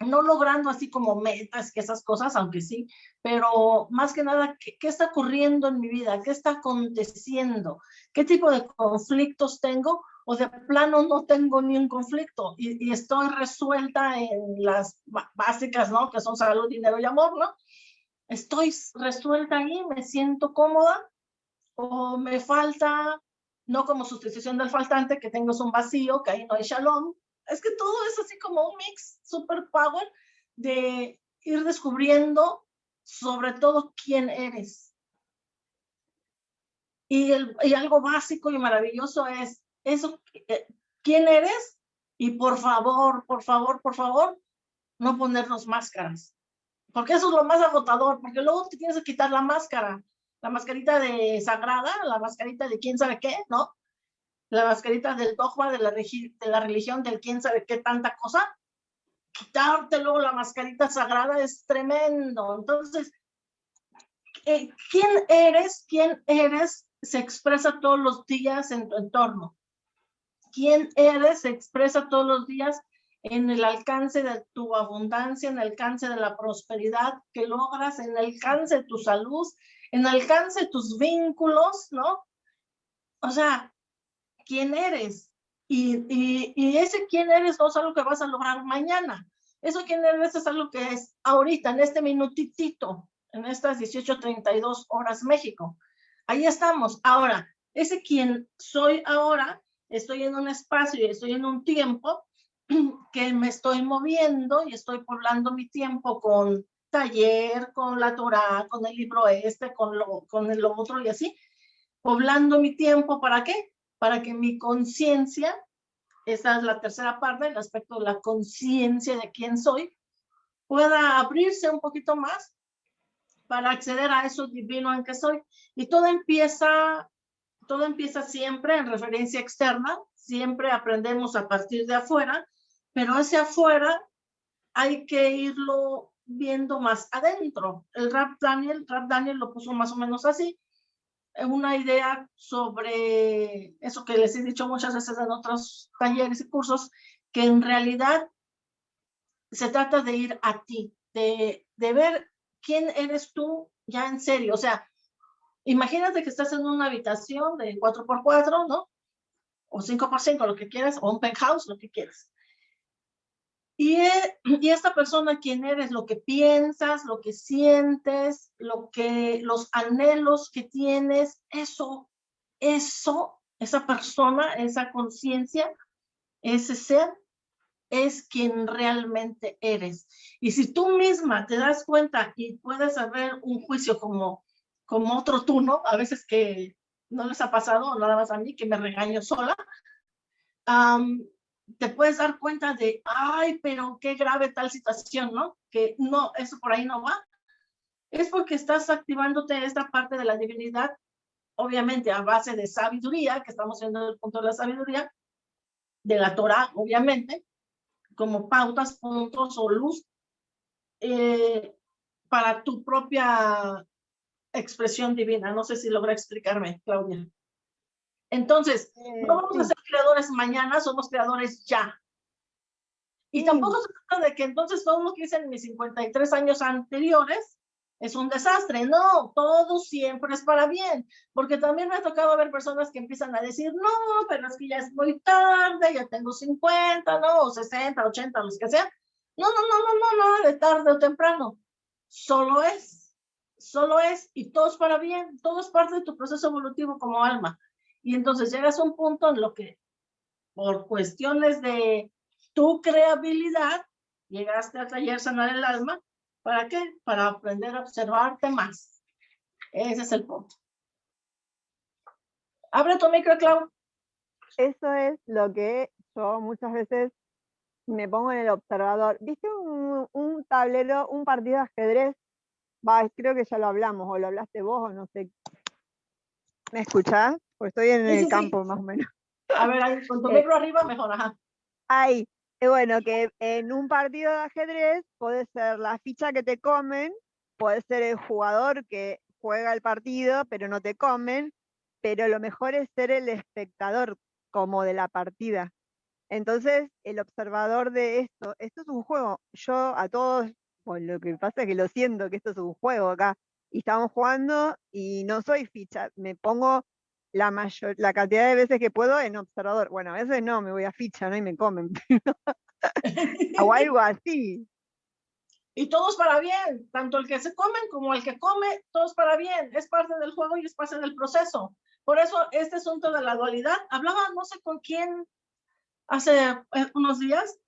no logrando así como metas que esas cosas, aunque sí, pero más que nada, ¿qué, ¿qué, está ocurriendo en mi vida? ¿Qué está aconteciendo? ¿Qué tipo de conflictos tengo? O de plano no tengo ni un conflicto y, y estoy resuelta en las básicas, ¿no? Que son salud, dinero y amor, ¿no? Estoy resuelta ahí, me siento cómoda o me falta, no como sustitución del faltante, que tengo un vacío, que ahí no hay shalom, es que todo es así como un mix super power de ir descubriendo sobre todo quién eres. Y, el, y algo básico y maravilloso es eso, eh, quién eres y por favor, por favor, por favor, no ponernos máscaras. Porque eso es lo más agotador, porque luego te tienes que quitar la máscara, la mascarita de sagrada, la mascarita de quién sabe qué, ¿no? la mascarita del dogma, de la, de la religión, del quién sabe qué tanta cosa, quitarte luego la mascarita sagrada es tremendo. Entonces, eh, ¿quién eres? ¿Quién eres? Se expresa todos los días en tu entorno. ¿Quién eres? Se expresa todos los días en el alcance de tu abundancia, en el alcance de la prosperidad que logras, en el alcance de tu salud, en el alcance de tus vínculos, ¿no? O sea, quién eres. Y, y, ese quién eres no es algo que vas a lograr mañana. Eso quién eres es algo que es ahorita, en este minutitito, en estas 18.32 horas México. Ahí estamos. Ahora, ese quién soy ahora, estoy en un espacio y estoy en un tiempo que me estoy moviendo y estoy poblando mi tiempo con taller, con la Torah, con el libro este, con lo, con lo otro y así, poblando mi tiempo, ¿para qué? para que mi conciencia, esa es la tercera parte, el aspecto de la conciencia de quién soy, pueda abrirse un poquito más para acceder a eso divino en que soy. Y todo empieza, todo empieza siempre en referencia externa, siempre aprendemos a partir de afuera, pero ese afuera hay que irlo viendo más adentro. El Rap Daniel, Rap Daniel lo puso más o menos así, una idea sobre eso que les he dicho muchas veces en otros talleres y cursos, que en realidad se trata de ir a ti, de, de ver quién eres tú ya en serio. O sea, imagínate que estás en una habitación de 4x4, ¿no? O 5x5, lo que quieras, o un penthouse, lo que quieras. Y, y, esta persona, quién eres, lo que piensas, lo que sientes, lo que, los anhelos que tienes, eso, eso, esa persona, esa conciencia, ese ser, es quien realmente eres. Y si tú misma te das cuenta y puedes haber un juicio como, como otro tú, ¿no? A veces que no les ha pasado, nada más a mí, que me regaño sola. Um, te puedes dar cuenta de, ay, pero qué grave tal situación, ¿no? Que no, eso por ahí no va. Es porque estás activándote esta parte de la divinidad, obviamente a base de sabiduría, que estamos viendo el punto de la sabiduría, de la Torah, obviamente, como pautas, puntos o luz eh, para tu propia expresión divina. No sé si logra explicarme, Claudia. Entonces, Eh, no vamos a sí. Creadores mañana, somos creadores ya. Y Sí. tampoco se trata de que entonces todo lo que hice en mis 53 años anteriores es un desastre. No, todo siempre es para bien. Porque también me ha tocado ver personas que empiezan a decir, no, pero es que ya es muy tarde, ya tengo 50, no, o 60, 80, los que sean. No, no, no, no, no, no, de tarde o temprano. Solo es, solo es, y todo es para bien, todo es parte de tu proceso evolutivo como alma. Y entonces llegas a un punto en lo que, por cuestiones de tu creabilidad, llegaste al taller Sanar el Alma. ¿Para qué? Para aprender a observarte más. Ese es el punto. Abre tu micro, Clau. Eso es lo que yo muchas veces me pongo en el observador. ¿Viste un, tablero, un partido de ajedrez? Va, creo que ya lo hablamos, o lo hablaste vos, o no sé. ¿Me escuchás? Pues estoy en Sí, el sí. campo más o menos. A ver, ahí, con tu Eh. micro arriba, mejor, ajá. Ahí, bueno, que en un partido de ajedrez puede ser la ficha que te comen, puede ser el jugador que juega el partido, pero no te comen, pero lo mejor es ser el espectador como de la partida. Entonces, el observador de esto, esto es un juego. Yo a todos, bueno, lo que pasa es que lo siento que esto es un juego acá, y estamos jugando y no soy ficha, me pongo la mayor, la cantidad de veces que puedo en observador. Bueno, a veces no, me voy a ficha, ¿no? Y me comen. o algo así. Y todos para bien, tanto el que se comen como el que come, todos para bien. Es parte del juego y es parte del proceso. Por eso este asunto de la dualidad, hablaba no sé con quién hace eh, unos días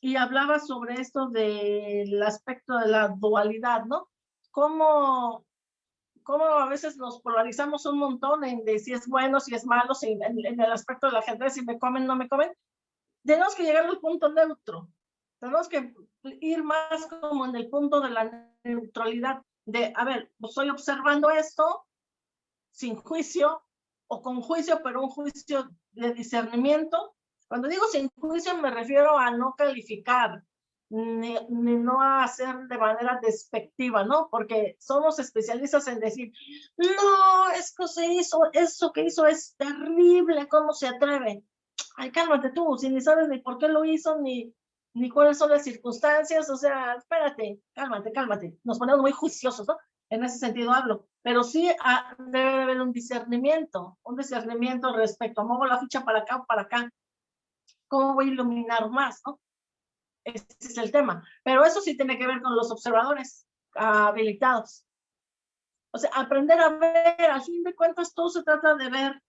y hablaba sobre esto del aspecto de la dualidad, ¿no? Cómo, cómo a veces nos polarizamos un montón en de si es bueno, si es malo, si en, en el aspecto del ajedrez, si me comen, no me comen. Tenemos que llegar al punto neutro. Tenemos que ir más como en el punto de la neutralidad, de, a ver, pues estoy observando esto sin juicio o con juicio, pero un juicio de discernimiento. Cuando digo sin juicio me refiero a no calificar, ni, ni no a hacer de manera despectiva, ¿no? Porque somos especialistas en decir, no, es que se hizo, eso que hizo es terrible, ¿cómo se atreve? Ay, cálmate tú, si ni sabes ni por qué lo hizo, ni, ni cuáles son las circunstancias, o sea, espérate, cálmate, cálmate. Nos ponemos muy juiciosos, ¿no? En ese sentido hablo, pero sí ah, debe de haber un discernimiento, un discernimiento respecto a muevo la ficha para acá o para acá. ¿Cómo voy a iluminar más, no? Ese es el tema. Pero eso sí tiene que ver con los observadores ah, habilitados. O sea, aprender a ver, a fin de cuentas, todo se trata de ver.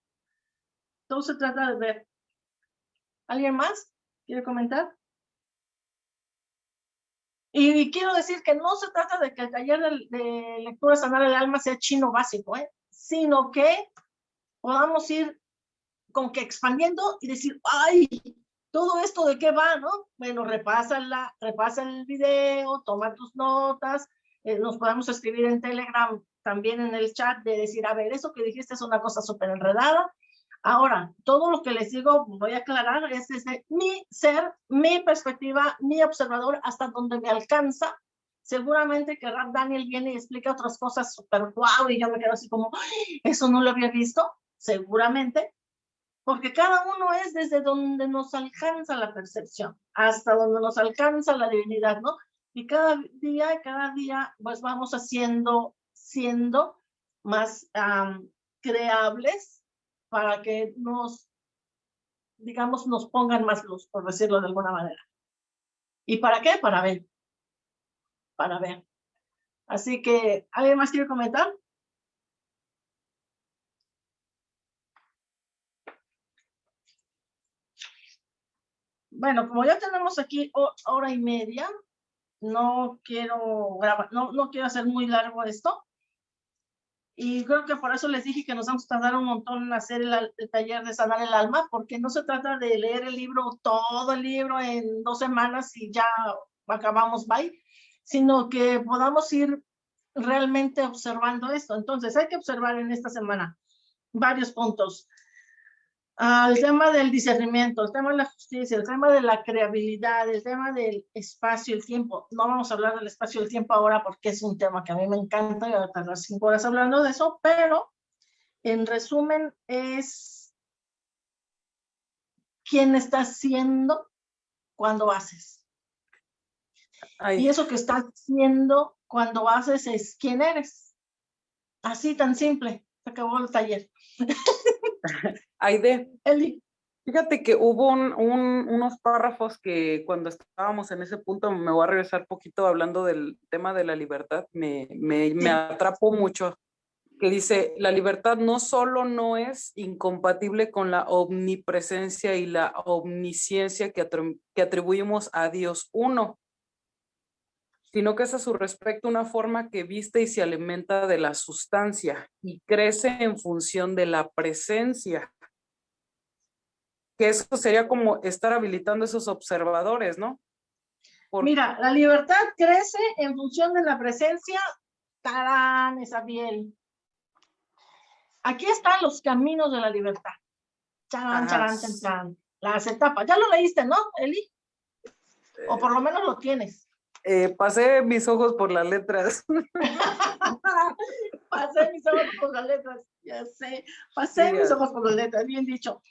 Todo se trata de ver. ¿Alguien más quiere comentar? Y quiero decir que no se trata de que el taller de, de lectura sanar el alma sea chino básico, ¿eh? sino que podamos ir con que expandiendo y decir, ay, todo esto de qué va, ¿no? Bueno, repásala, repasa el video, toma tus notas, eh, nos podemos escribir en Telegram también en el chat de decir, a ver, eso que dijiste es una cosa súper enredada. Ahora, todo lo que les digo, voy a aclarar, es desde mi ser, mi perspectiva, mi observador, hasta donde me alcanza. Seguramente que Rap Daniel viene y explica otras cosas súper guau, y yo me quedo así como, "Ay, eso no lo había visto, seguramente, porque cada uno es desde donde nos alcanza la percepción, hasta donde nos alcanza la divinidad, ¿no? Y cada día, cada día, pues vamos haciendo, siendo más creables para que nos, digamos, nos pongan más luz, por decirlo de alguna manera. ¿Y para qué? Para ver. Para ver. Así que, ¿alguien más quiere comentar? Bueno, como ya tenemos aquí ho- hora y media, no quiero grabar, no, no quiero hacer muy largo esto. Y creo que por eso les dije que nos vamos a tardar un montón en hacer el, el taller de sanar el alma, porque no se trata de leer el libro, todo el libro en dos semanas y ya acabamos, bye, sino que podamos ir realmente observando esto. Entonces, hay que observar en esta semana varios puntos. El tema del discernimiento, el tema de la justicia, el tema de la creabilidad, el tema del espacio y el tiempo. No vamos a hablar del espacio y el tiempo ahora porque es un tema que a mí me encanta y voy a tardar cinco horas hablando de eso, pero en resumen es quién estás siendo cuando haces. Y eso que estás siendo cuando haces es quién eres. Así tan simple. Se acabó el taller. Aide, Eli. Fíjate que hubo unos párrafos que cuando estábamos en ese punto, me voy a regresar poquito hablando del tema de la libertad, me, me, atrapó mucho, que dice, la libertad no solo no es incompatible con la omnipresencia y la omnisciencia que, que atribuimos a Dios uno, sino que es a su respecto una forma que viste y se alimenta de la sustancia y crece en función de la presencia que eso sería como estar habilitando esos observadores, ¿no? Mira, la libertad crece en función de la presencia, tarán, esa piel. Aquí están los caminos de la libertad. Charán, charán, charán, Las etapas. Ya lo leíste, ¿no, Eli? O por lo menos lo tienes. Eh, pasé mis ojos por las letras. pasé mis ojos por las letras, ya sé. Pasé mis ojos por las letras, bien dicho.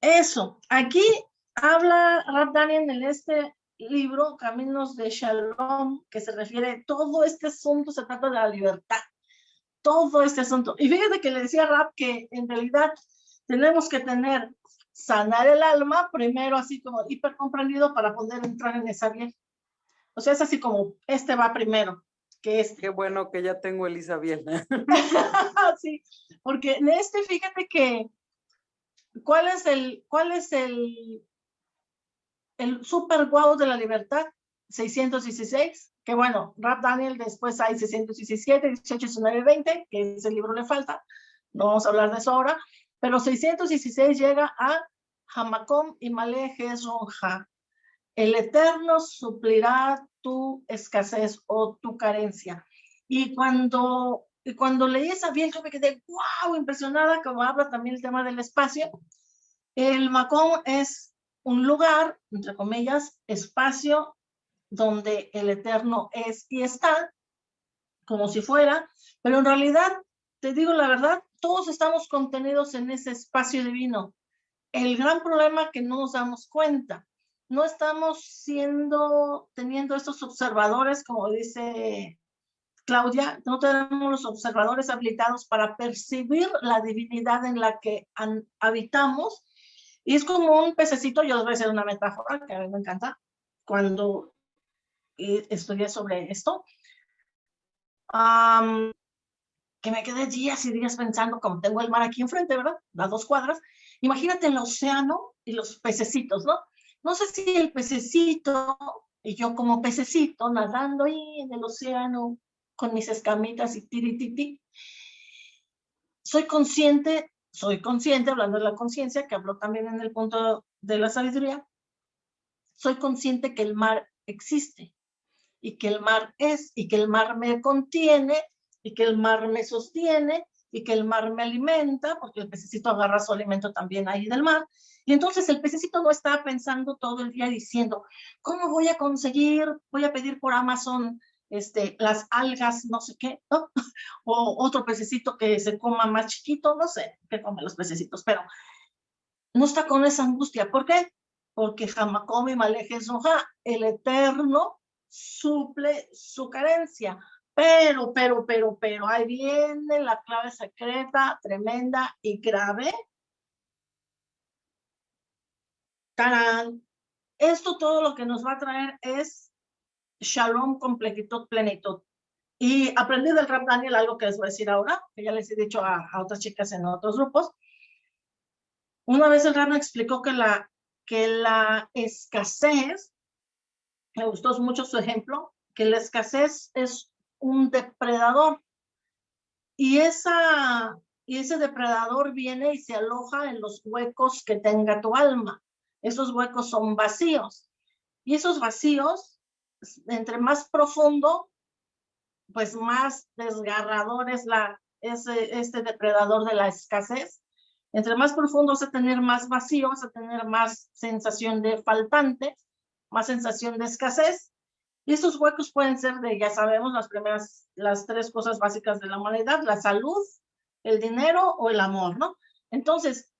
Eso, aquí habla Rab Daniel en este libro, Caminos de Shalom, que se refiere, todo este asunto se trata de la libertad, todo este asunto. Y fíjate que le decía Rab que en realidad tenemos que tener, sanar el alma, primero así como hipercomprendido para poder entrar en esa bien. O sea, es así como, este va primero, que este. Qué bueno que ya tengo el Isabel. sí, porque en este, fíjate que ¿Cuál es el, cuál es el, el super guau de la libertad? 616, que bueno, Rap Daniel después hay 617, 18, 19 20, que ese libro le falta, no vamos a hablar de eso ahora, pero 616 llega a Hamacom y Maleje Ronja. El Eterno suplirá tu escasez o tu carencia. Y cuando y cuando leí esa bien, me quedé, wow, impresionada, como habla también el tema del espacio. El Macón es un lugar, entre comillas, espacio donde el Eterno es y está, como si fuera, pero en realidad, te digo la verdad, todos estamos contenidos en ese espacio divino. El gran problema que no nos damos cuenta. No estamos siendo, teniendo estos observadores, como dice Claudia, no tenemos los observadores habilitados para percibir la divinidad en la que habitamos. Y es como un pececito, yo les voy a hacer una metáfora que a mí me encanta, cuando estudié sobre esto, que me quedé días y días pensando, como tengo el mar aquí enfrente, ¿verdad? Las dos cuadras, imagínate el océano y los pececitos, ¿no? No sé si el pececito y yo como pececito nadando ahí en el océano, con mis escamitas y tirititi. Soy consciente, soy consciente, hablando de la conciencia, que habló también en el punto de la sabiduría, soy consciente que el mar existe y que el mar es y que el mar me contiene y que el mar me sostiene y que el mar me alimenta, porque el pececito agarra su alimento también ahí del mar. Y entonces el pececito no está pensando todo el día diciendo, ¿cómo voy a conseguir? Voy a pedir por Amazon este, las algas, no sé qué, ¿no? O otro pececito que se coma más chiquito, no sé qué comen los pececitos, pero no está con esa angustia. ¿Por qué? Porque Jamacomi Maleje Soja, el Eterno, suple su carencia. Pero, pero, pero, pero, ahí viene la clave secreta, tremenda y grave. ¡Tarán! Esto todo lo que nos va a traer es shalom, completitud, plenitud. Y aprendí del Rap Daniel algo que les voy a decir ahora, que ya les he dicho a, otras chicas en otros grupos. Una vez el Rap me explicó que la, que la escasez, me gustó mucho su ejemplo, que la escasez es un depredador. Y, esa, y ese depredador viene y se aloja en los huecos que tenga tu alma. Esos huecos son vacíos. Y esos vacíos entre más profundo, pues más desgarrador es la, ese, este depredador de la escasez, Entre más profundo vas a tener más vacío, vas a tener más sensación de faltante, más sensación de escasez. Y estos huecos pueden ser de, ya sabemos, las primeras, las tres cosas básicas de la humanidad, la salud, el dinero o el amor, ¿no? Entonces,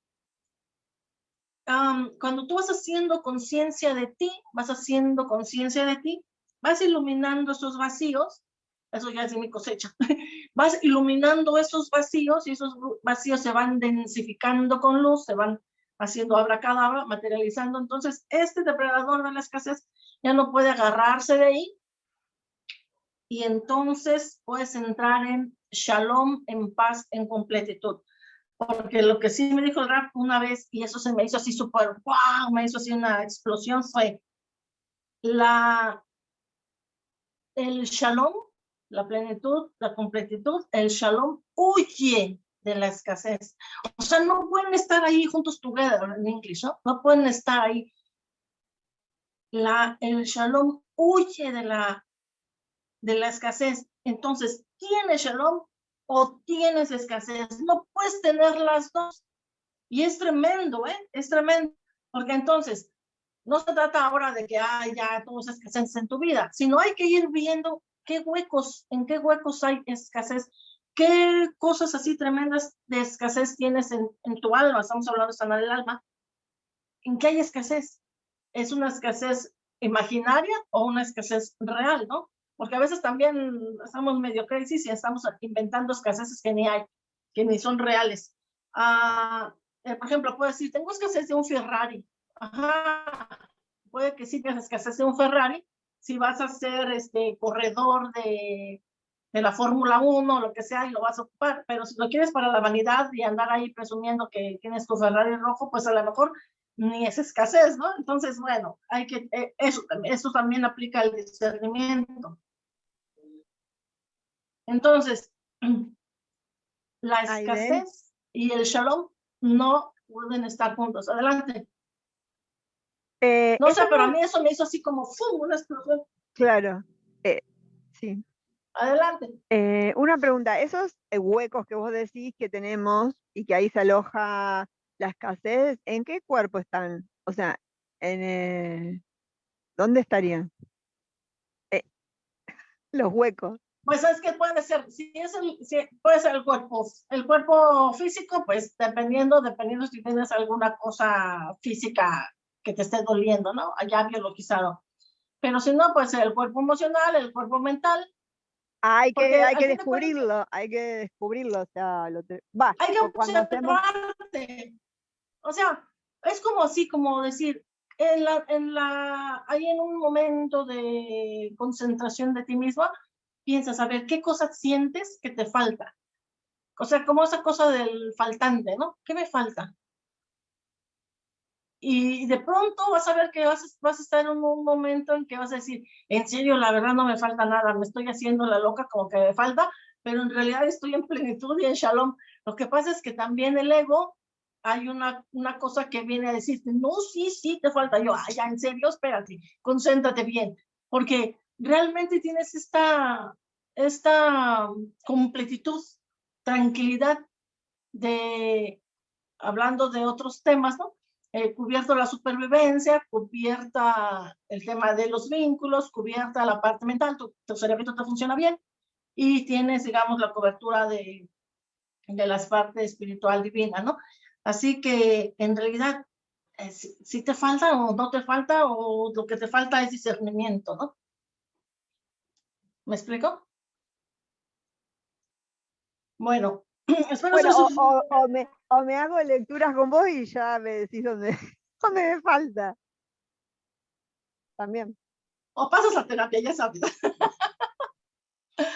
cuando tú vas haciendo conciencia de ti, vas haciendo conciencia de ti, vas iluminando esos vacíos, eso ya es mi cosecha, vas iluminando esos vacíos y esos vacíos se van densificando con luz, se van haciendo abracadabra, materializando. Entonces, este depredador de la escasez ya no puede agarrarse de ahí y entonces puedes entrar en shalom, en paz, en completitud. Porque lo que sí me dijo el rap una vez, y eso se me hizo así súper, wow, me hizo así una explosión, fue la, el shalom, la plenitud, la completitud, el shalom huye de la escasez. O sea, no pueden estar ahí juntos together en inglés, ¿no? No pueden estar ahí. La, el shalom huye de la, de la escasez. Entonces, ¿tienes shalom o tienes escasez? No puedes tener las dos. Y es tremendo, ¿eh? Es tremendo. Porque entonces, no se trata ahora de que hay ya todos escasez en tu vida, sino hay que ir viendo qué huecos, en qué huecos hay escasez ¿Qué cosas así tremendas de escasez tienes en, tu alma? Estamos hablando de sanar el alma. ¿En qué hay escasez? ¿Es una escasez imaginaria o una escasez real, no? Porque a veces también estamos medio crisis y estamos inventando escaseces que ni hay, que ni son reales. Ah, eh, por ejemplo, puedo decir, tengo escasez de un Ferrari. Ajá, puede que sí tengas escasez de un Ferrari si vas a ser este corredor de de la Fórmula 1 lo que sea y lo vas a ocupar, pero si lo quieres para la vanidad y andar ahí presumiendo que tienes tu Ferrari rojo, pues a lo mejor ni es escasez, ¿no? Entonces, bueno, hay que, eh, eso, eso también aplica al discernimiento. Entonces, la escasez y el shalom no pueden estar juntos. Adelante. Eh, no sé, pero a mí eso me hizo así como ¡fum! una explosión. Claro, eh, sí. Adelante. Eh, una pregunta, esos huecos que vos decís que tenemos y que ahí se aloja la escasez, ¿en qué cuerpo están? O sea, en, ¿dónde estarían? los huecos. Pues es que puede ser, si es el, puede ser el cuerpo, el cuerpo físico, pues dependiendo, dependiendo si tienes alguna cosa física que te esté doliendo, ¿no? Allá biologizado. Pero si no, puede ser el cuerpo emocional, el cuerpo mental, hay que, hay que descubrirlo, hay que descubrirlo, o sea, lo va, hay que hacemos... O sea, es como así, como decir, en la, en la, hay en un momento de concentración de ti misma, piensas, a ver, ¿qué cosa sientes que te falta? O sea, como esa cosa del faltante, ¿no? ¿Qué me falta? y de pronto vas a ver que vas, a estar en un momento en que vas a decir, en serio, la verdad no me falta nada, me estoy haciendo la loca como que me falta, pero en realidad estoy en plenitud y en shalom. Lo que pasa es que también el ego, hay una, una cosa que viene a decirte, no, sí, sí, te falta. Yo, ay, en serio, espérate, concéntrate bien, porque realmente tienes esta, esta completitud, tranquilidad de, hablando de otros temas, ¿no? eh, cubierto la supervivencia, cubierta el tema de los vínculos, cubierta la parte mental, tu, tu cerebro te funciona bien y tienes, digamos, la cobertura de, de las partes espiritual divina, ¿no? Así que en realidad, eh, si, te falta o no te falta, o lo que te falta es discernimiento, ¿no? ¿Me explico? Bueno, o, me, o, me, hago lecturas con vos y ya me decís dónde, dónde me falta. También. O pasas la terapia, ya sabes.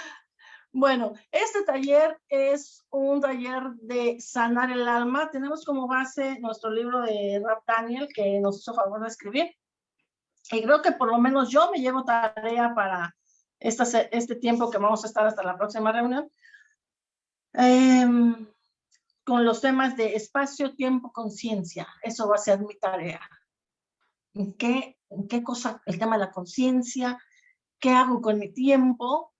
bueno, este taller es un taller de sanar el alma. Tenemos como base nuestro libro de Rap Daniel que nos hizo favor de escribir. Y creo que por lo menos yo me llevo tarea para este tiempo que vamos a estar hasta la próxima reunión Em, con los temas de espacio, tiempo, conciencia. Eso va a ser mi tarea. ¿En qué, qué cosa? El tema de la conciencia, ¿qué hago con mi tiempo?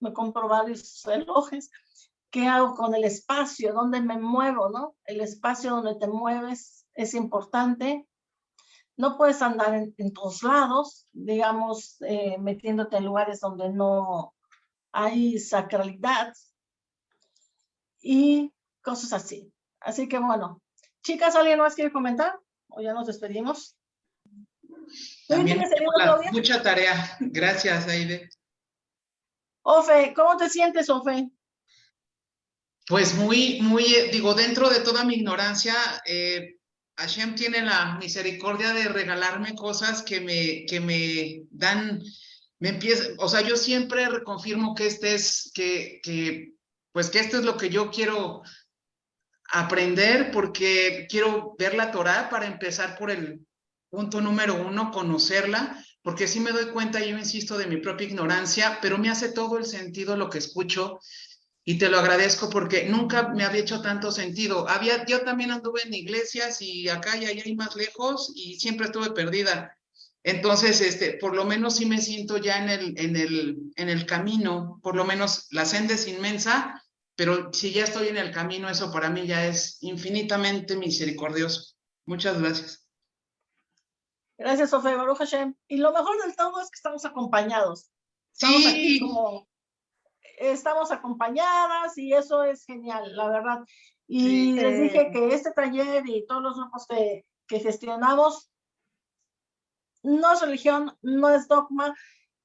Me compro varios relojes. ¿Qué hago con el espacio? ¿Dónde me muevo, no? El espacio donde te mueves es importante. No puedes andar en, todos lados, digamos, eh, metiéndote en lugares donde no hay sacralidad y cosas así. Así que bueno, chicas, ¿alguien más quiere comentar? ¿O ya nos despedimos? También mucha tarea. Gracias, Aide. Ofe, ¿cómo te sientes, Ofe? Pues muy, muy, digo, dentro de toda mi ignorancia, eh, Hashem tiene la misericordia de regalarme cosas que me, que me dan, me empieza, o sea, yo siempre reconfirmo que este es, que, que, pues que esto es lo que yo quiero aprender porque quiero ver la Torah para empezar por el punto número uno, conocerla, porque sí me doy cuenta, yo insisto, de mi propia ignorancia, pero me hace todo el sentido lo que escucho y te lo agradezco porque nunca me había hecho tanto sentido. Había, yo también anduve en iglesias y acá y allá y más lejos y siempre estuve perdida. Entonces, este, por lo menos sí me siento ya en el, en el, en el camino, por lo menos la senda es inmensa, pero si ya estoy en el camino, eso para mí ya es infinitamente misericordioso. Muchas gracias. Gracias, Sofía Baruch Hashem. Y lo mejor del todo es que estamos acompañados. Estamos sí. aquí como estamos acompañadas y eso es genial, la verdad. Y les dije que este taller y todos los grupos que, que gestionamos no es religión, no es dogma,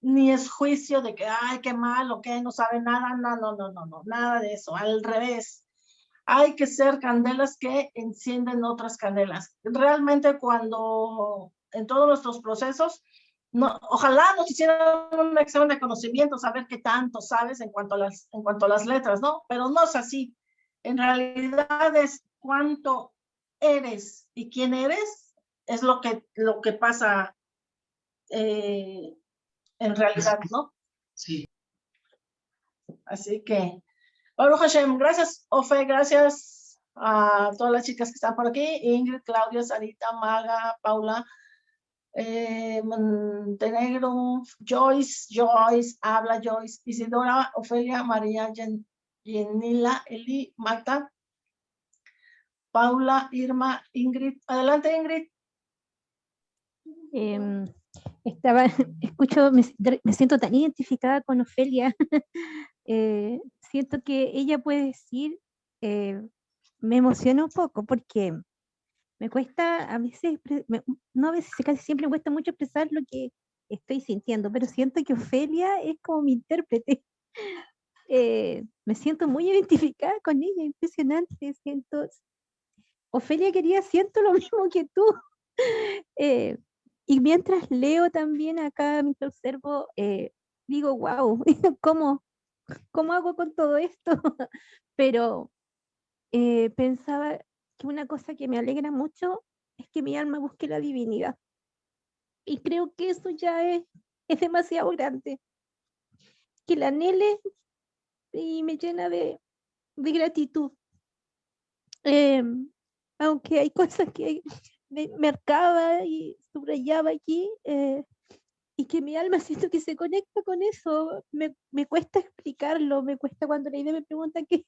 ni es juicio de que, ay, qué mal o que no sabe nada, no, no, no, no, no, nada de eso, al revés. Hay que ser candelas que encienden otras candelas. Realmente cuando en todos nuestros procesos no, ojalá nos hicieran un examen de conocimiento, saber qué tanto sabes en cuanto a las, en cuanto a las letras, ¿no? Pero no es así. En realidad es cuánto eres y quién eres, es lo que, lo que pasa eh, en realidad, ¿no? Sí. Así que, Baruch Hashem, gracias, Ofe, gracias a todas las chicas que están por aquí, Ingrid, Claudia, Sarita, Maga, Paula, eh, Montenegro, Joyce, Joyce, habla Joyce, Isidora, Ofelia, María, Yenila, Eli, Marta, Paula, Irma, Ingrid. Adelante, Ingrid. Em, estaba, escucho, me, siento tan identificada con Ofelia. Eh, siento que ella puede decir, eh, me emociona un poco porque me cuesta a veces, no a veces, casi siempre me cuesta mucho expresar lo que estoy sintiendo, pero siento que Ofelia es como mi intérprete. Eh, me siento muy identificada con ella, impresionante, siento, Ofelia quería, siento lo mismo que tú. Eh, y mientras leo también acá, mientras observo, eh, digo, wow, ¿cómo, ¿cómo hago con todo esto? pero pensaba, que una cosa que me alegra mucho es que mi alma busque la divinidad. Y creo que eso ya es, es demasiado grande. Que la anhele y me llena de, de gratitud. Em, aunque hay cosas que me marcaba y subrayaba aquí, eh, y que mi alma siento que se conecta con eso, me, me cuesta explicarlo, me cuesta cuando la idea me pregunta qué,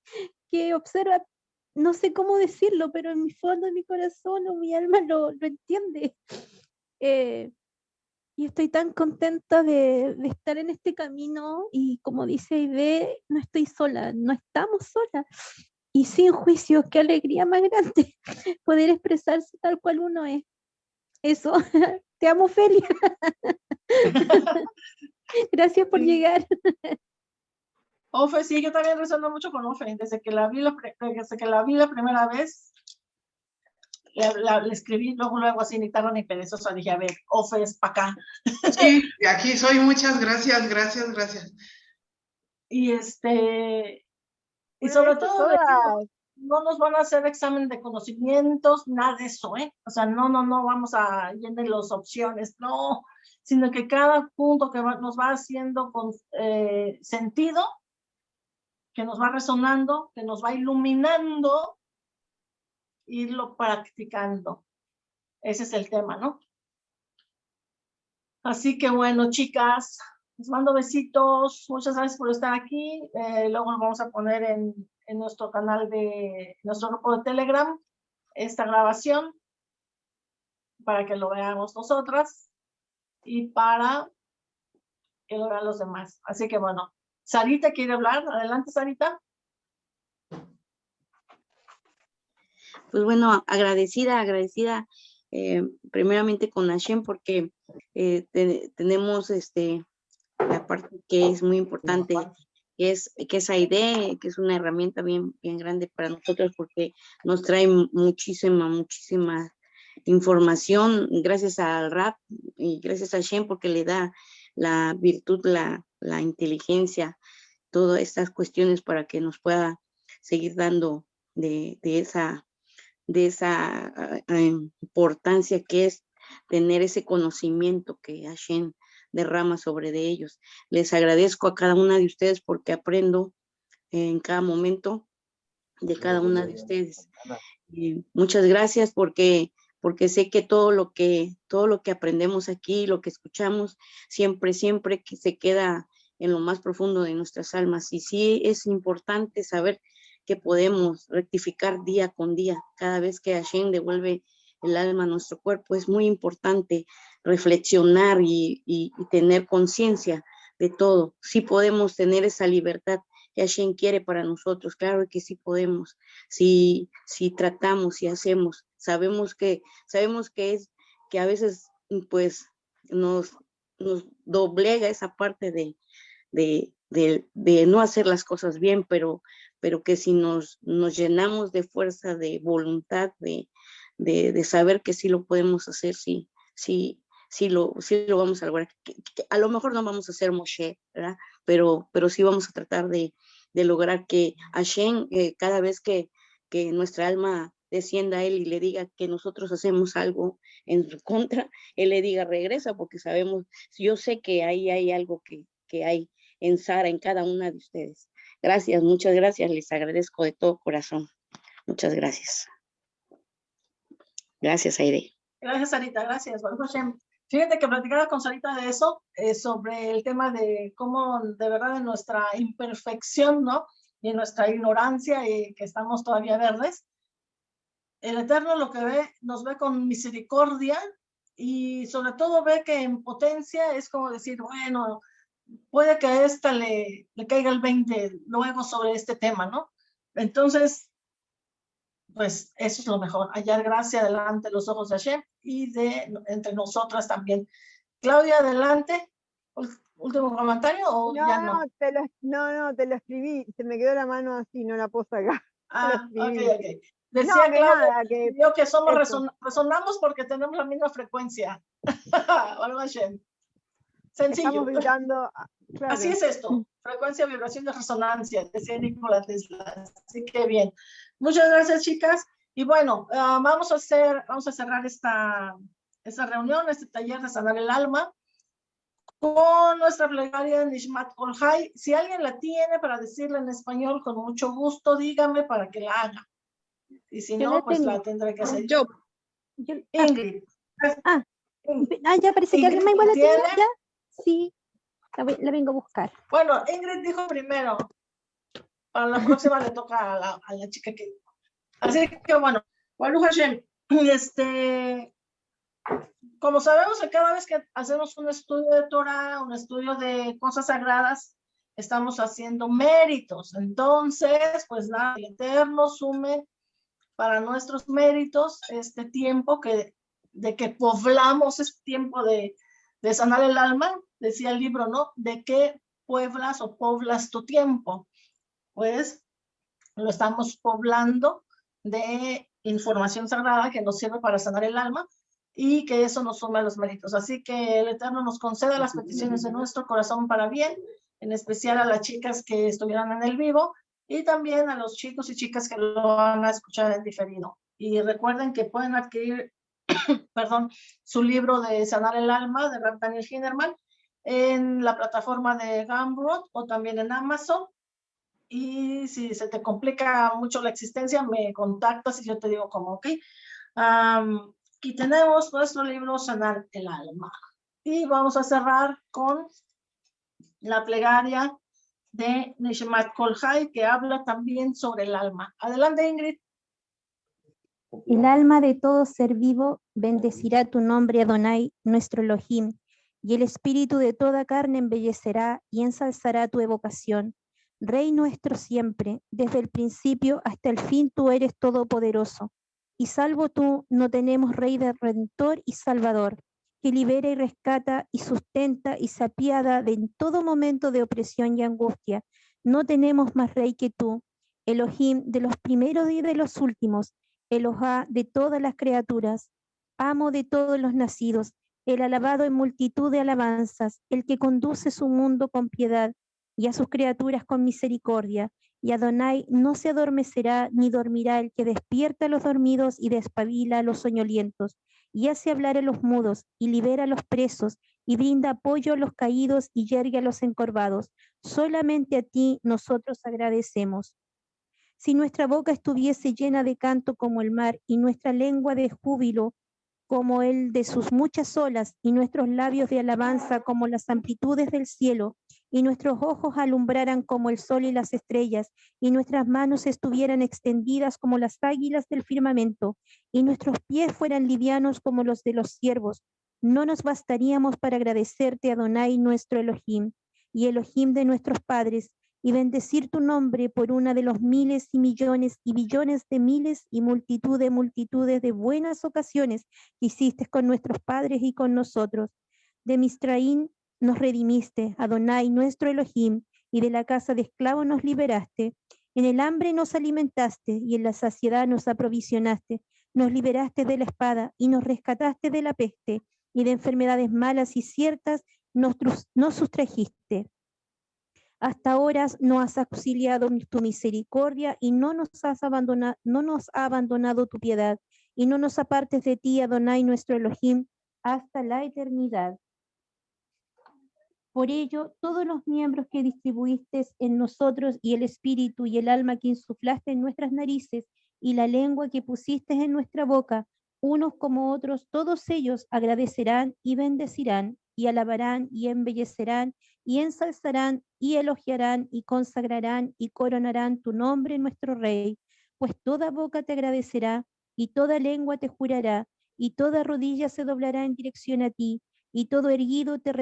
qué observa, no sé cómo decirlo, pero en mi fondo de mi corazón o mi alma lo, lo entiende. Eh, y estoy tan contenta de, de, estar en este camino y como dice Aide, no estoy sola, no estamos solas. Y sin juicios, qué alegría más grande poder expresarse tal cual uno es. Eso, te amo, Felia. Gracias por llegar. Ofe, sí, yo también resueno mucho con Ofe. Desde que la vi la, desde que la, vi la primera vez, le, escribí luego, luego así, ni tarda ni perezosa. Dije, a ver, Ofe es para acá. Sí, aquí soy. Muchas gracias, gracias, gracias. Y este, y sobre todo, no nos van a hacer examen de conocimientos, nada de eso, ¿eh? O sea, no, no, no vamos a llenar las opciones, no, sino que cada punto que nos va haciendo con eh, sentido, que nos va resonando, que nos va iluminando, irlo practicando. Ese es el tema, ¿no? Así que bueno, chicas, Les mando besitos. Muchas gracias por estar aquí. Eh, luego lo vamos a poner en, en nuestro canal de nuestro grupo de Telegram esta grabación para que lo veamos nosotras y para que lo vean los demás. Así que bueno, Sarita quiere hablar. Adelante, Sarita. Pues bueno, agradecida, agradecida eh, primeramente con Hashem porque eh, tenemos este la parte que es muy importante, que es, que es AIDE, que es una herramienta bien, bien grande para nosotros porque nos trae muchísima, muchísima información gracias al rap y gracias a Hashem porque le da la virtud, la, la inteligencia, todas estas cuestiones para que nos pueda seguir dando de, de esa de esa ah, ah, importancia que es tener ese conocimiento que Hashem derrama sobre de ellos. Les agradezco a cada una de ustedes porque aprendo en cada momento de cada una de ustedes. muchas gracias porque porque sé que todo lo que todo lo que aprendemos aquí, lo que escuchamos, siempre siempre que se queda en lo más profundo de nuestras almas y sí es importante saber que podemos rectificar día con día. Cada vez que Hashem devuelve el alma a nuestro cuerpo, es muy importante reflexionar y, tener conciencia de todo. Sí podemos tener esa libertad que Hashem quiere para nosotros, claro que sí podemos, si, si tratamos y hacemos. Sabemos que, sabemos que es que a veces pues nos, nos doblega esa parte de, de, de, no hacer las cosas bien, pero, pero que si nos, nos llenamos de fuerza, de voluntad, de, de, saber que sí lo podemos hacer, sí, sí, sí lo, sí lo vamos a lograr. a lo mejor no vamos a ser Moshe, ¿verdad? Pero, pero sí vamos a tratar de, de lograr que Hashem, eh, cada vez que, que nuestra alma descienda él y le diga que nosotros hacemos algo en su contra, él le diga regresa, porque sabemos, yo sé que ahí hay algo que, que hay en Sara, en cada una de ustedes. Gracias, muchas gracias, les agradezco de todo corazón. Muchas gracias. Gracias, Aide. Gracias, Sarita, gracias. Fíjate que platicaba con Sarita de eso, eh, sobre el tema de cómo de verdad en nuestra imperfección, ¿no? Y en nuestra ignorancia y que estamos todavía verdes, el Eterno lo que ve, nos ve con misericordia y sobre todo ve que en potencia es como decir, bueno, puede que a esta le, le caiga el 20 luego sobre este tema, ¿no? Entonces, pues eso es lo mejor, hallar gracia delante de los ojos de Hashem y de entre nosotras también. Claudia, adelante. ¿Último comentario o no, ya no? No, te lo, no, no, te lo escribí, se me quedó la mano así, no la puse acá. Ah, ok, ok. Decía no, que Claudia, que, yo que somos resonamos porque tenemos la misma frecuencia. Sencillo. Ah, Así es esto, frecuencia, vibración de resonancia, decía Nikola Tesla. Así que bien. Muchas gracias, chicas. Y bueno, ah, vamos a hacer, vamos a cerrar esta, esta reunión, este taller de sanar el alma con nuestra plegaria Nishmat Kolhai. Si alguien la tiene para decirla en español, con mucho gusto, dígame para que la haga. Y si no, pues la tendré que hacer yo. Ah. Ingrid. Ah, ah, ya parece que alguien me igual la tiene. ¿Ya? Sí, la, vengo a buscar. Bueno, Ingrid dijo primero. Para la próxima le toca a la, a la, chica que... Así que bueno, bueno, Hashem, este, como sabemos que cada vez que hacemos un estudio de Torah, un estudio de cosas sagradas, estamos haciendo méritos. Entonces, pues nada, el Eterno sume para nuestros méritos este tiempo que, de que poblamos este tiempo de, de sanar el alma, decía el libro, ¿no? ¿De qué pueblas o poblas tu tiempo? Pues lo estamos poblando de información sagrada que nos sirve para sanar el alma y que eso nos suma a los méritos. Así que el Eterno nos conceda las peticiones de nuestro corazón para bien, en especial a las chicas que estuvieran en el vivo y también a los chicos y chicas que lo van a escuchar en diferido. Y recuerden que pueden adquirir perdón, su libro de Sanar el Alma de Rab Daniel Hinderman en la plataforma de Gumroad o también en Amazon. Y si se te complica mucho la existencia, me contactas y yo te digo como, ok. aquí tenemos nuestro libro Sanar el Alma. Y vamos a cerrar con la plegaria de Nishmat Kolhai, que habla también sobre el alma. Adelante, Ingrid. El alma de todo ser vivo bendecirá tu nombre, Adonai, nuestro Elohim, y el espíritu de toda carne embellecerá y ensalzará tu evocación. Rey nuestro siempre, desde el principio hasta el fin tú eres todopoderoso, y salvo tú no tenemos Rey de Redentor y Salvador, que libera y rescata y sustenta y se apiada de en todo momento de opresión y angustia. No tenemos más Rey que tú, Elohim de los primeros y de los últimos, Elohá de todas las criaturas, amo de todos los nacidos, el alabado en multitud de alabanzas, el que conduce su mundo con piedad y a sus criaturas con misericordia. Y Adonai no se adormecerá ni dormirá el que despierta a los dormidos y despabila a los soñolientos, y hace hablar a los mudos, y libera a los presos, y brinda apoyo a los caídos y yergue a los encorvados. Solamente a ti nosotros agradecemos. Si nuestra boca estuviese llena de canto como el mar y nuestra lengua de júbilo como el de sus muchas olas y nuestros labios de alabanza como las amplitudes del cielo y nuestros ojos alumbraran como el sol y las estrellas y nuestras manos estuvieran extendidas como las águilas del firmamento y nuestros pies fueran livianos como los de los siervos, no nos bastaríamos para agradecerte, Adonai, nuestro Elohim, y Elohim de nuestros padres, y bendecir tu nombre por una de los miles y millones y billones de miles y multitud de multitudes de buenas ocasiones que hiciste con nuestros padres y con nosotros. De Mistraín nos redimiste, Adonai, nuestro Elohim, y de la casa de esclavos nos liberaste. En el hambre nos alimentaste y en la saciedad nos aprovisionaste. Nos liberaste de la espada y nos rescataste de la peste y de enfermedades malas y ciertas nos, nos sustrajiste hasta ahora no has auxiliado tu misericordia y no nos has abandonado, no nos ha abandonado tu piedad, y no nos apartes de ti, Adonai, nuestro Elohim, hasta la eternidad. Por ello, todos los miembros que distribuiste en nosotros y el espíritu y el alma que insuflaste en nuestras narices y la lengua que pusiste en nuestra boca, unos como otros, todos ellos agradecerán y bendecirán y alabarán y embellecerán y ensalzarán y elogiarán y consagrarán y coronarán tu nombre, nuestro Rey, pues toda boca te agradecerá y toda lengua te jurará y toda rodilla se doblará en dirección a ti y todo erguido te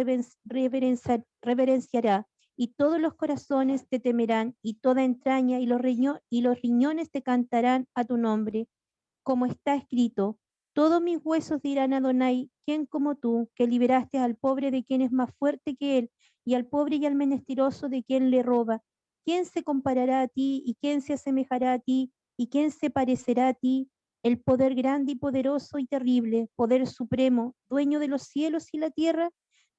reverenciará y todos los corazones te temerán y toda entraña y los, y los riñones te cantarán a tu nombre, como está escrito, todos mis huesos dirán a Adonai, ¿quién como tú, que liberaste al pobre de quien es más fuerte que él, y al pobre y al menesteroso de quien le roba? ¿Quién se comparará a ti y quién se asemejará a ti y quién se parecerá a ti? El poder grande y poderoso y terrible, poder supremo, dueño de los cielos y la tierra,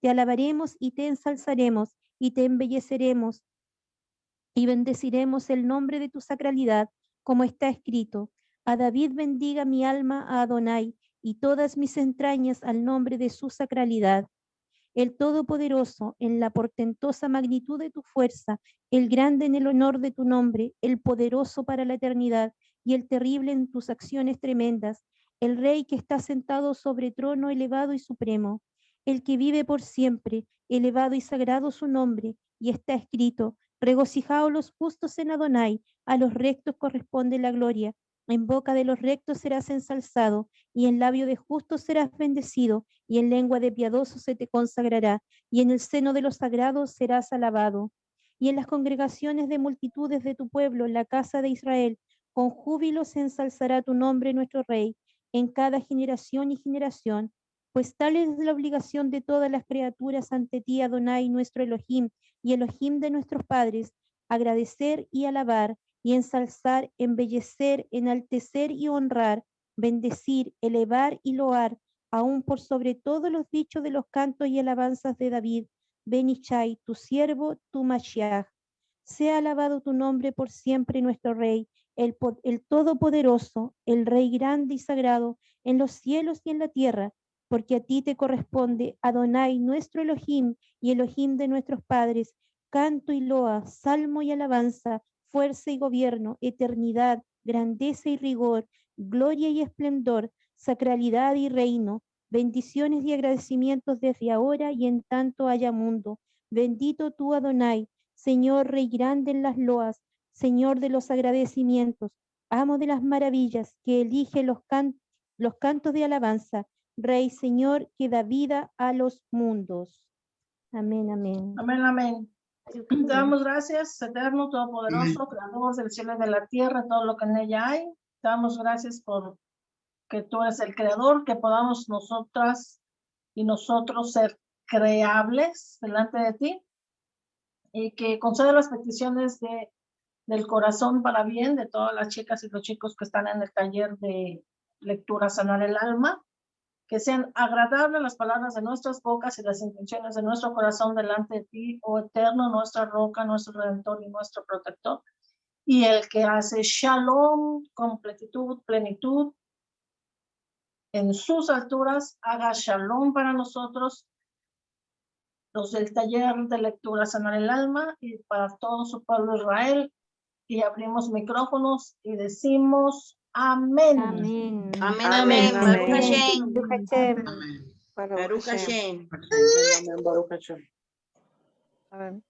te alabaremos y te ensalzaremos y te embelleceremos y bendeciremos el nombre de tu sacralidad, como está escrito. A David bendiga mi alma a Adonai y todas mis entrañas al nombre de su sacralidad. El Todopoderoso, en la portentosa magnitud de tu fuerza, el grande en el honor de tu nombre, el poderoso para la eternidad y el terrible en tus acciones tremendas, el Rey que está sentado sobre trono elevado y supremo, el que vive por siempre, elevado y sagrado su nombre, y está escrito, regocijaos los justos en Adonai, a los rectos corresponde la gloria, en boca de los rectos serás ensalzado, y en labio de justos serás bendecido, y en lengua de piadosos se te consagrará, y en el seno de los sagrados serás alabado. Y en las congregaciones de multitudes de tu pueblo, la casa de Israel, con júbilo se ensalzará tu nombre, nuestro Rey, en cada generación y generación, pues tal es la obligación de todas las criaturas ante ti, Adonai, nuestro Elohim, y Elohim de nuestros padres, agradecer y alabar y ensalzar, embellecer, enaltecer y honrar, bendecir, elevar y loar, aún por sobre todos los dichos de los cantos y alabanzas de David, Benichai, tu siervo, tu Mashiach. Sea alabado tu nombre por siempre, nuestro Rey, el, Todopoderoso, el Rey grande y sagrado, en los cielos y en la tierra, porque a ti te corresponde, Adonai, nuestro Elohim y Elohim de nuestros padres, canto y loa, salmo y alabanza, fuerza y gobierno, eternidad, grandeza y rigor, gloria y esplendor, sacralidad y reino, bendiciones y agradecimientos desde ahora y en tanto haya mundo, Bendito tú, Adonai, Señor, Rey grande en las loas, Señor de los agradecimientos, amo de las maravillas, que elige los, can- los cantos de alabanza, Rey, Señor, que da vida a los mundos. Amén, amén. Amén, amén. Te damos gracias, eterno, todopoderoso, creador del cielo y de la tierra, todo lo que en ella hay. Te damos gracias por que tú eres el creador, que podamos nosotras y nosotros ser creables delante de ti y que conceda las peticiones de, del corazón para bien de todas las chicas y los chicos que están en el taller de lectura sanar el alma que sean agradables las palabras de nuestras bocas y las intenciones de nuestro corazón delante de ti, oh eterno, nuestra roca, nuestro redentor y nuestro protector. Y el que hace shalom, completitud, plenitud, en sus alturas, haga shalom para nosotros, los del taller de lectura sanar el alma y para todo su pueblo Israel. Y abrimos micrófonos y decimos amén. Amén. Amén, Amén, amén. Baruch amén. Hashem. Baruch Hashem. Amén.